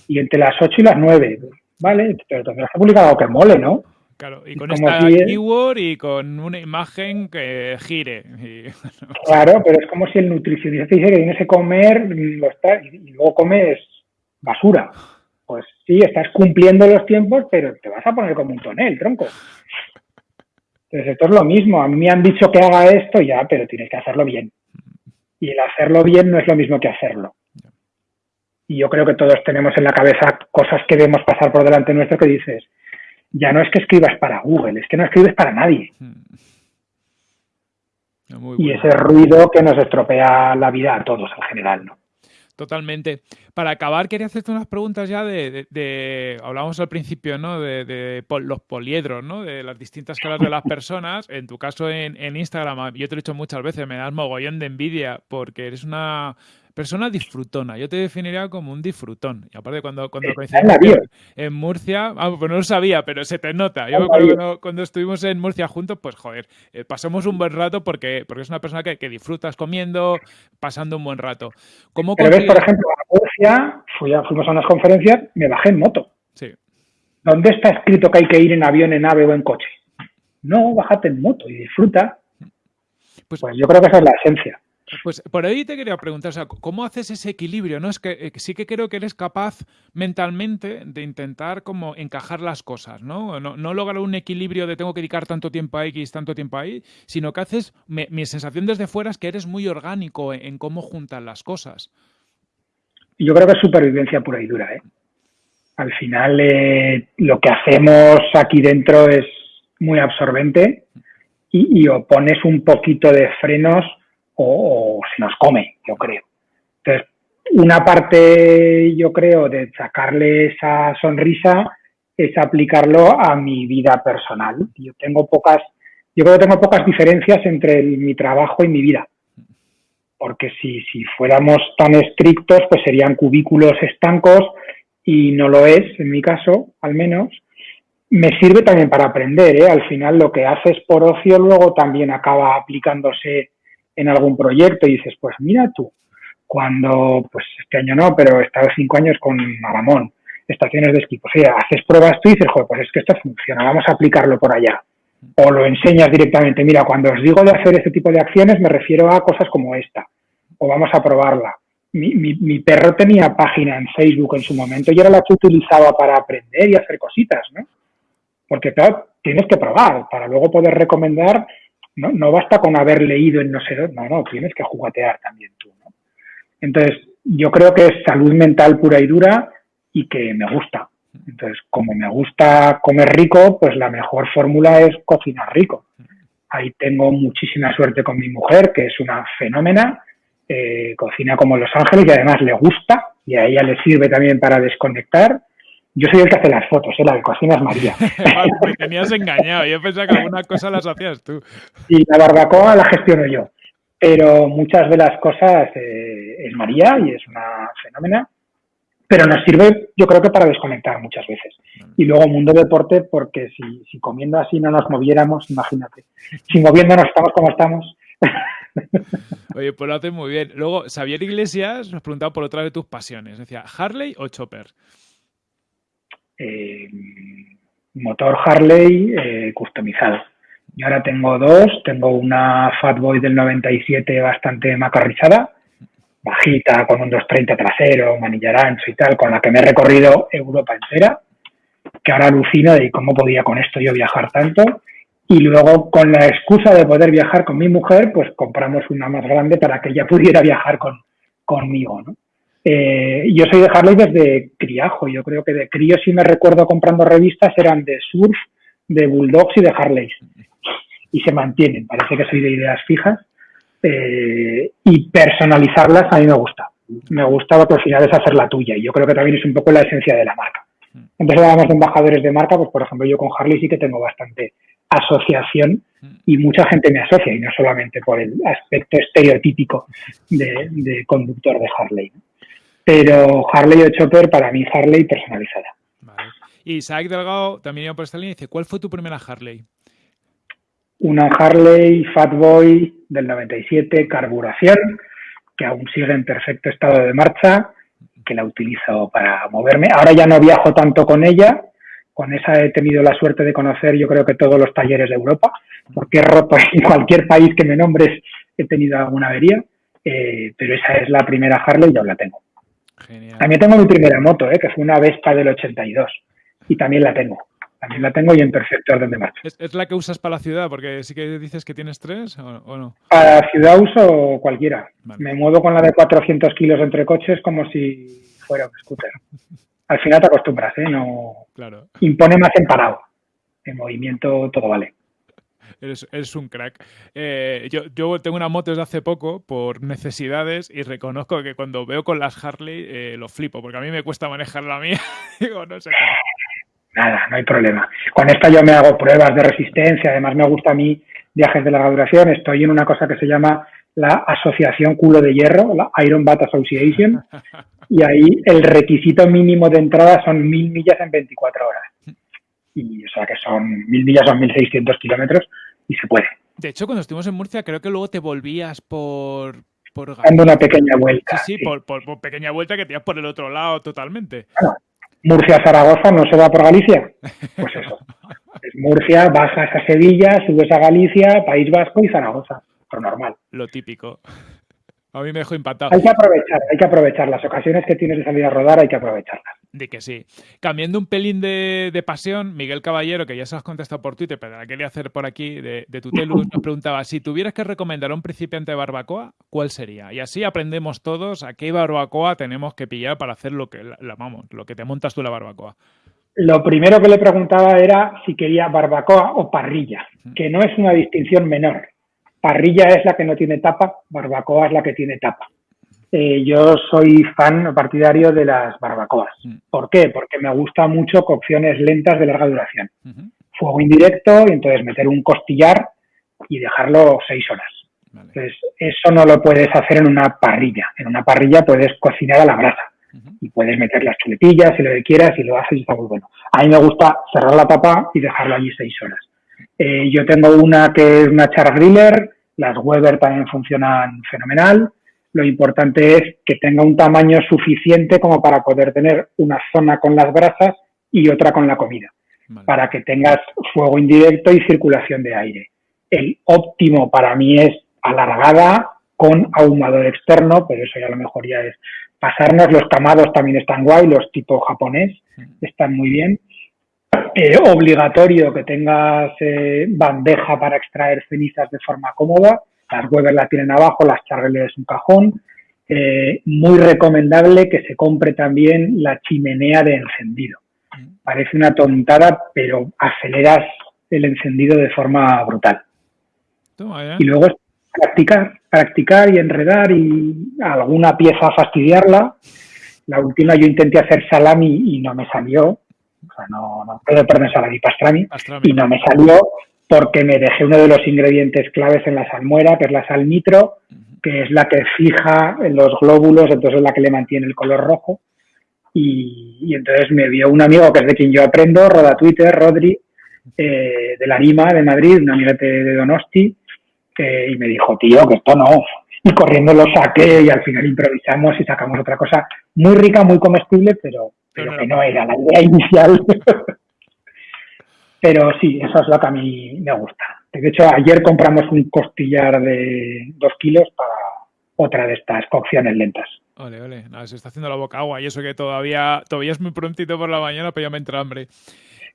Y entre las 8 y las 9. ¿Vale? Pero tendrás que publicar algo que mole, ¿no? Claro, y con esta keyword y con una imagen que gire. Claro, pero es como si el nutricionista te dice que tienes que comer lo está, y luego comes basura. Pues sí, estás cumpliendo los tiempos, pero te vas a poner como un tonel, tronco. Entonces, esto es lo mismo. A mí me han dicho que haga esto ya, pero tienes que hacerlo bien. Y el hacerlo bien no es lo mismo que hacerlo. Y yo creo que todos tenemos en la cabeza cosas que vemos pasar por delante nuestro que dices, ya no es que escribas para Google, es que no escribes para nadie. Hmm. Y ese ruido que nos estropea la vida a todos en general, ¿no? Totalmente. Para acabar, quería hacerte unas preguntas ya de, hablábamos al principio, ¿no? De, los poliedros, ¿no? De las distintas caras de las personas. En tu caso en, en Instagram, yo te lo he dicho muchas veces, me das mogollón de envidia porque eres una persona disfrutona. Yo te definiría como un disfrutón. Y aparte, cuando, cuando coincidimos en, Murcia, ah, pues no lo sabía, pero se te nota. Yo cuando, cuando, estuvimos en Murcia juntos, pues joder, eh, pasamos un buen rato porque, porque es una persona que, que disfrutas comiendo, pasando un buen rato. ¿Cómo pero ves, por ejemplo, a Murcia, fuimos a unas conferencias, me bajé en moto. Sí. ¿Dónde está escrito que hay que ir en avión, en ave o en coche? No, bájate en moto y disfruta. pues, pues yo creo que esa es la esencia. Pues por ahí te quería preguntar, o sea, ¿cómo haces ese equilibrio? ¿no? Es que eh, sí que creo que eres capaz mentalmente de intentar como encajar las cosas, ¿no? No, lograr un equilibrio de tengo que dedicar tanto tiempo a X, tanto tiempo ahí, sino que haces, mi sensación desde fuera es que eres muy orgánico en, cómo juntas las cosas. Yo creo que es supervivencia pura y dura, ¿eh? Al final eh, lo que hacemos aquí dentro es muy absorbente y, y o pones un poquito de frenos o, se nos come, yo creo. Entonces, una parte, yo creo, de sacarle esa sonrisa es aplicarlo a mi vida personal. Yo tengo pocas, yo creo que tengo pocas diferencias entre mi trabajo y mi vida. Porque si, si fuéramos tan estrictos, pues serían cubículos estancos y no lo es, en mi caso, al menos. Me sirve también para aprender, ¿eh? Al final lo que haces por ocio luego también acaba aplicándose en algún proyecto y dices, pues mira tú, cuando, pues este año no, pero he estado cinco años con Maramón, estaciones de esquí, pues haces pruebas tú y dices, joder, pues es que esto funciona, vamos a aplicarlo por allá. O lo enseñas directamente, mira, cuando os digo de hacer este tipo de acciones me refiero a cosas como esta, o vamos a probarla. Mi, mi, mi perro tenía página en Facebook en su momento y era la que utilizaba para aprender y hacer cositas, ¿no? Porque claro, tienes que probar para luego poder recomendar no, no basta con haber leído en no sé dónde, no, no, tienes que jugatear también tú, ¿no? Entonces, yo creo que es salud mental pura y dura y que me gusta. Entonces, como me gusta comer rico, pues la mejor fórmula es cocinar rico. Ahí tengo muchísima suerte con mi mujer, que es una fenómena, eh, cocina como Los Ángeles y además le gusta y a ella le sirve también para desconectar Yo soy el que hace las fotos, ¿eh? la de cocina es María. me tenías engañado, yo pensaba que alguna cosa las hacías tú. Y la barbacoa la gestiono yo, pero muchas de las cosas eh, es María y es una fenómena, pero nos sirve yo creo que para desconectar muchas veces. Y luego mundo deporte, porque si, si comiendo así no nos moviéramos, imagínate, si moviéndonos estamos como estamos. Oye, pues lo haces muy bien. Luego, Xavier Iglesias nos preguntaba por otra de tus pasiones. Decía, ¿Harley o Chopper? Eh, motor Harley eh, customizado. Yo ahora tengo dos, tengo una Fatboy del 97 bastante macarrizada, bajita, con un 230 trasero, manillar ancho y tal, con la que me he recorrido Europa entera, que ahora alucino de cómo podía con esto yo viajar tanto. Y luego, con la excusa de poder viajar con mi mujer, pues compramos una más grande para que ella pudiera viajar con, conmigo, ¿no? Eh, yo soy de Harley desde criajo. Yo creo que de crío, si me recuerdo comprando revistas, eran de surf, de bulldogs y de Harleys. Y se mantienen. Parece que soy de ideas fijas. Eh, y personalizarlas a mí me gusta. Me gusta porque al final es hacer la tuya. Y yo creo que también es un poco la esencia de la marca. Entonces, hablamos de embajadores de marca, pues por ejemplo, yo con Harley sí que tengo bastante asociación y mucha gente me asocia, y no solamente por el aspecto estereotípico de, conductor de Harley. Pero Harley o Chopper, para mí Harley personalizada. Vale. Y Isaac Delgado también iba por esta línea y dice, ¿cuál fue tu primera Harley? Una Harley Fatboy del 97, carburación, que aún sigue en perfecto estado de marcha, que la utilizo para moverme. Ahora ya no viajo tanto con ella, con esa he tenido la suerte de conocer yo creo que todos los talleres de Europa, porque he roto en cualquier país que me nombres he tenido alguna avería, eh, pero esa es la primera Harley y yo la tengo. También tengo mi primera moto, eh, que fue una Vespa del 82. Y también la tengo. También la tengo y en perfecto orden de marcha. ¿Es, la que usas para la ciudad? Porque sí que dices que tienes tres o, no. Para la ciudad uso cualquiera. Me muevo con la de 400 kilos entre coches como si fuera un scooter. Al final te acostumbras, ¿eh? No claro. impone más en parado. En movimiento todo vale. Eres, un crack. Eh, yo, yo, tengo una moto desde hace poco por necesidades y reconozco que cuando veo con las Harley eh, lo flipo, porque a mí me cuesta manejar la mía. Digo, no sé Nada, no hay problema. Con esta yo me hago pruebas de resistencia, además me gusta a mí viajes de larga duración. Estoy en una cosa que se llama la Asociación Culo de Hierro, la Iron Bat Association, y ahí el requisito mínimo de entrada son mil millas en 24 horas. Y o sea que son mil millas son 1600 kilómetros y se puede. De hecho, cuando estuvimos en Murcia, creo que luego te volvías por. por Dando una pequeña vuelta. Sí, sí, Por, pequeña vuelta que te ibas por el otro lado totalmente. Murcia-Zaragoza no se va por Galicia. Pues eso. Es Murcia, bajas a Sevilla, subes a Galicia, País Vasco y Zaragoza. Lo normal. Lo típico. A mí me dejó impactado. Hay que aprovechar, hay que aprovechar. Las ocasiones que tienes de salir a rodar hay que aprovecharlas. De que sí. Cambiando un pelín de, pasión, Miguel Caballero, que ya se has contestado por Twitter, pero la quería hacer por aquí, de, de Tutelus, nos preguntaba, si tuvieras que recomendar a un principiante de barbacoa, ¿cuál sería? Y así aprendemos todos a qué barbacoa tenemos que pillar para hacer lo que, la, vamos, lo que te montas tú la barbacoa. Lo primero que le preguntaba era si quería barbacoa o parrilla, que no es una distinción menor. Parrilla es la que no tiene tapa, barbacoa es la que tiene tapa. Eh, yo soy fan partidario de las barbacoas. Mm. ¿Por qué? Porque me gusta mucho cocciones lentas de larga duración. Fuego indirecto y entonces meter un costillar y dejarlo seis horas. Entonces, eso no lo puedes hacer en una parrilla. En una parrilla puedes cocinar a la brasa y puedes meter las chuletillas y lo que quieras y lo haces y está muy bueno. A mí me gusta cerrar la tapa y dejarlo allí seis horas. Eh, yo tengo una que es una char griller, las Weber también funcionan fenomenal. Lo importante es que tenga un tamaño suficiente como para poder tener una zona con las brasas y otra con la comida, para que tengas fuego indirecto y circulación de aire. El óptimo para mí es alargada con ahumador externo, pero eso ya a lo mejor ya es pasarnos. Los camados también están guay, los tipo japonés están muy bien. Eh, obligatorio que tengas eh, bandeja para extraer cenizas de forma cómoda. Las Weber la tienen abajo, las Charles es un cajón. Eh, muy recomendable que se compre también la chimenea de encendido. Parece una tontada, pero aceleras el encendido de forma brutal. y luego practicar, practicar y enredar y alguna pieza fastidiarla. La última yo intenté hacer salami y no me salió O sea, no, no salami pastrami, y no me salió porque me dejé uno de los ingredientes claves en la salmuera, que es la sal nitro, que es la que fija los glóbulos, entonces es la que le mantiene el color rojo. Y, entonces me vio un amigo que es de quien yo aprendo, Roda Twitter, Rodri, eh, de la Lima, de Madrid, un amigo de Donosti, y me dijo, tío, que esto no. Y corriendo lo saqué y al final improvisamos y sacamos otra cosa muy rica, muy comestible, pero, pero que no era la idea inicial. pero sí, eso es lo que a mí me gusta. De hecho, ayer compramos un costillar de dos kilos para otra de estas cocciones lentas. Ole, ole, se está haciendo la boca agua y eso que todavía, todavía es muy prontito por la mañana, pero ya me entra hambre.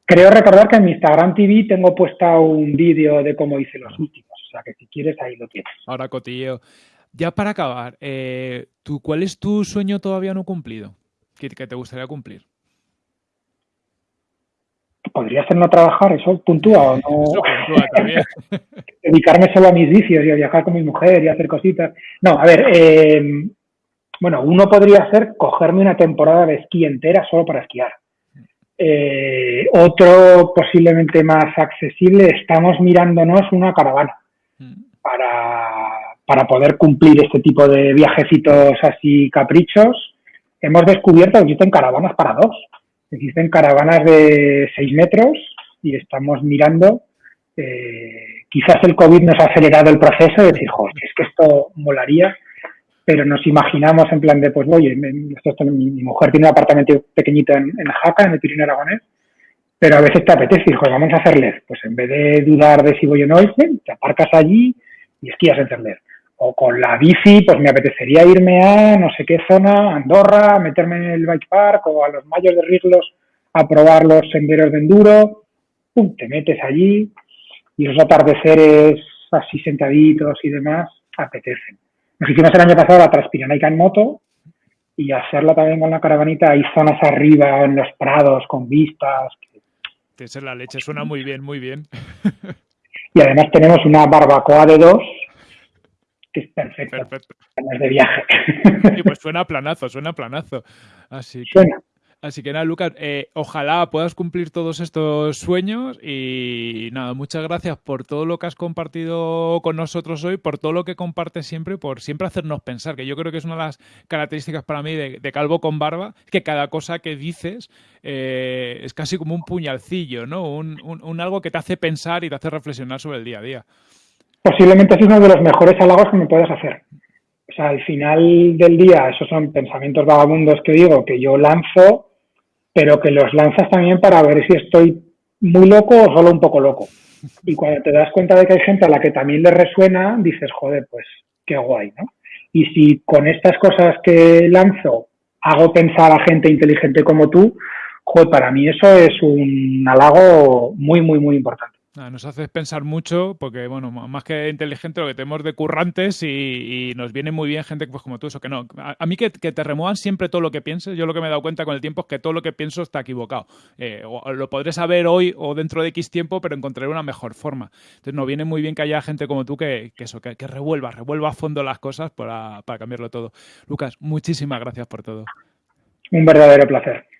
Creo recordar que en mi Instagram TV tengo puesta un vídeo de cómo hice los últimos, o sea que si quieres ahí lo tienes. Ahora cotilleo. Ya para acabar, eh, ¿tú, ¿cuál es tu sueño todavía no cumplido? ¿Qué, te gustaría cumplir? Podría ser no trabajar, eso puntúa o no. también. Dedicarme solo a mis vicios y a viajar con mi mujer y hacer cositas. No, a ver, eh, bueno, uno podría ser cogerme una temporada de esquí entera solo para esquiar. Eh, otro posiblemente más accesible, estamos mirándonos una caravana mm. para, para poder cumplir este tipo de viajecitos así caprichos. Hemos descubierto que existen caravanas para dos. Existen caravanas de 6 metros y estamos mirando. Eh, quizás el COVID nos ha acelerado el proceso de decir, joder, es que esto molaría, pero nos imaginamos en plan de, pues, oye, mi, mujer tiene un apartamento pequeñito en, Jaca, en el Pirineo Aragonés, pero a veces te apetece decir, joder, vamos a hacerle. Pues en vez de dudar de si voy o no, te aparcas allí y esquías en Cerler o con la bici, pues me apetecería irme a no sé qué zona, Andorra, meterme en el bike park o a los mayos de Riglos a probar los senderos de enduro. Pum, te metes allí y los atardeceres así sentaditos y demás apetecen. Nos hicimos el año pasado la Transpiranaica en moto y hacerla también con la caravanita. Hay zonas arriba en los prados con vistas. Esa es la leche, suena muy bien, muy bien. y además tenemos una barbacoa de dos que es perfecto. Perfecto. de viaje. Pues suena planazo, suena planazo. Así que, Así que nada, Lucas, eh, ojalá puedas cumplir todos estos sueños y nada, muchas gracias por todo lo que has compartido con nosotros hoy, por todo lo que compartes siempre, por siempre hacernos pensar, que yo creo que es una de las características para mí de, Calvo con Barba, que cada cosa que dices eh, es casi como un puñalcillo, ¿no? un algo que te hace pensar y te hace reflexionar sobre el día a día posiblemente es uno de los mejores halagos que me puedes hacer. O sea, al final del día, esos son pensamientos vagabundos que digo, que yo lanzo, pero que los lanzas también para ver si estoy muy loco o solo un poco loco. Y cuando te das cuenta de que hay gente a la que también le resuena, dices, joder, pues qué guay, ¿no? Y si con estas cosas que lanzo hago pensar a gente inteligente como tú, joder, para mí eso es un halago muy, muy, muy importante. Nos haces pensar mucho porque, bueno, más que inteligente lo que tenemos de currantes y, nos viene muy bien gente pues, como tú, eso que no. A, mí que, te remuevan siempre todo lo que pienses, yo lo que me he dado cuenta con el tiempo es que todo lo que pienso está equivocado. Eh, lo podré saber hoy o dentro de X tiempo, pero encontraré una mejor forma. Entonces nos viene muy bien que haya gente como tú que, eso, que, revuelva, revuelva a fondo las cosas para, para cambiarlo todo. Lucas, muchísimas gracias por todo. Un verdadero placer.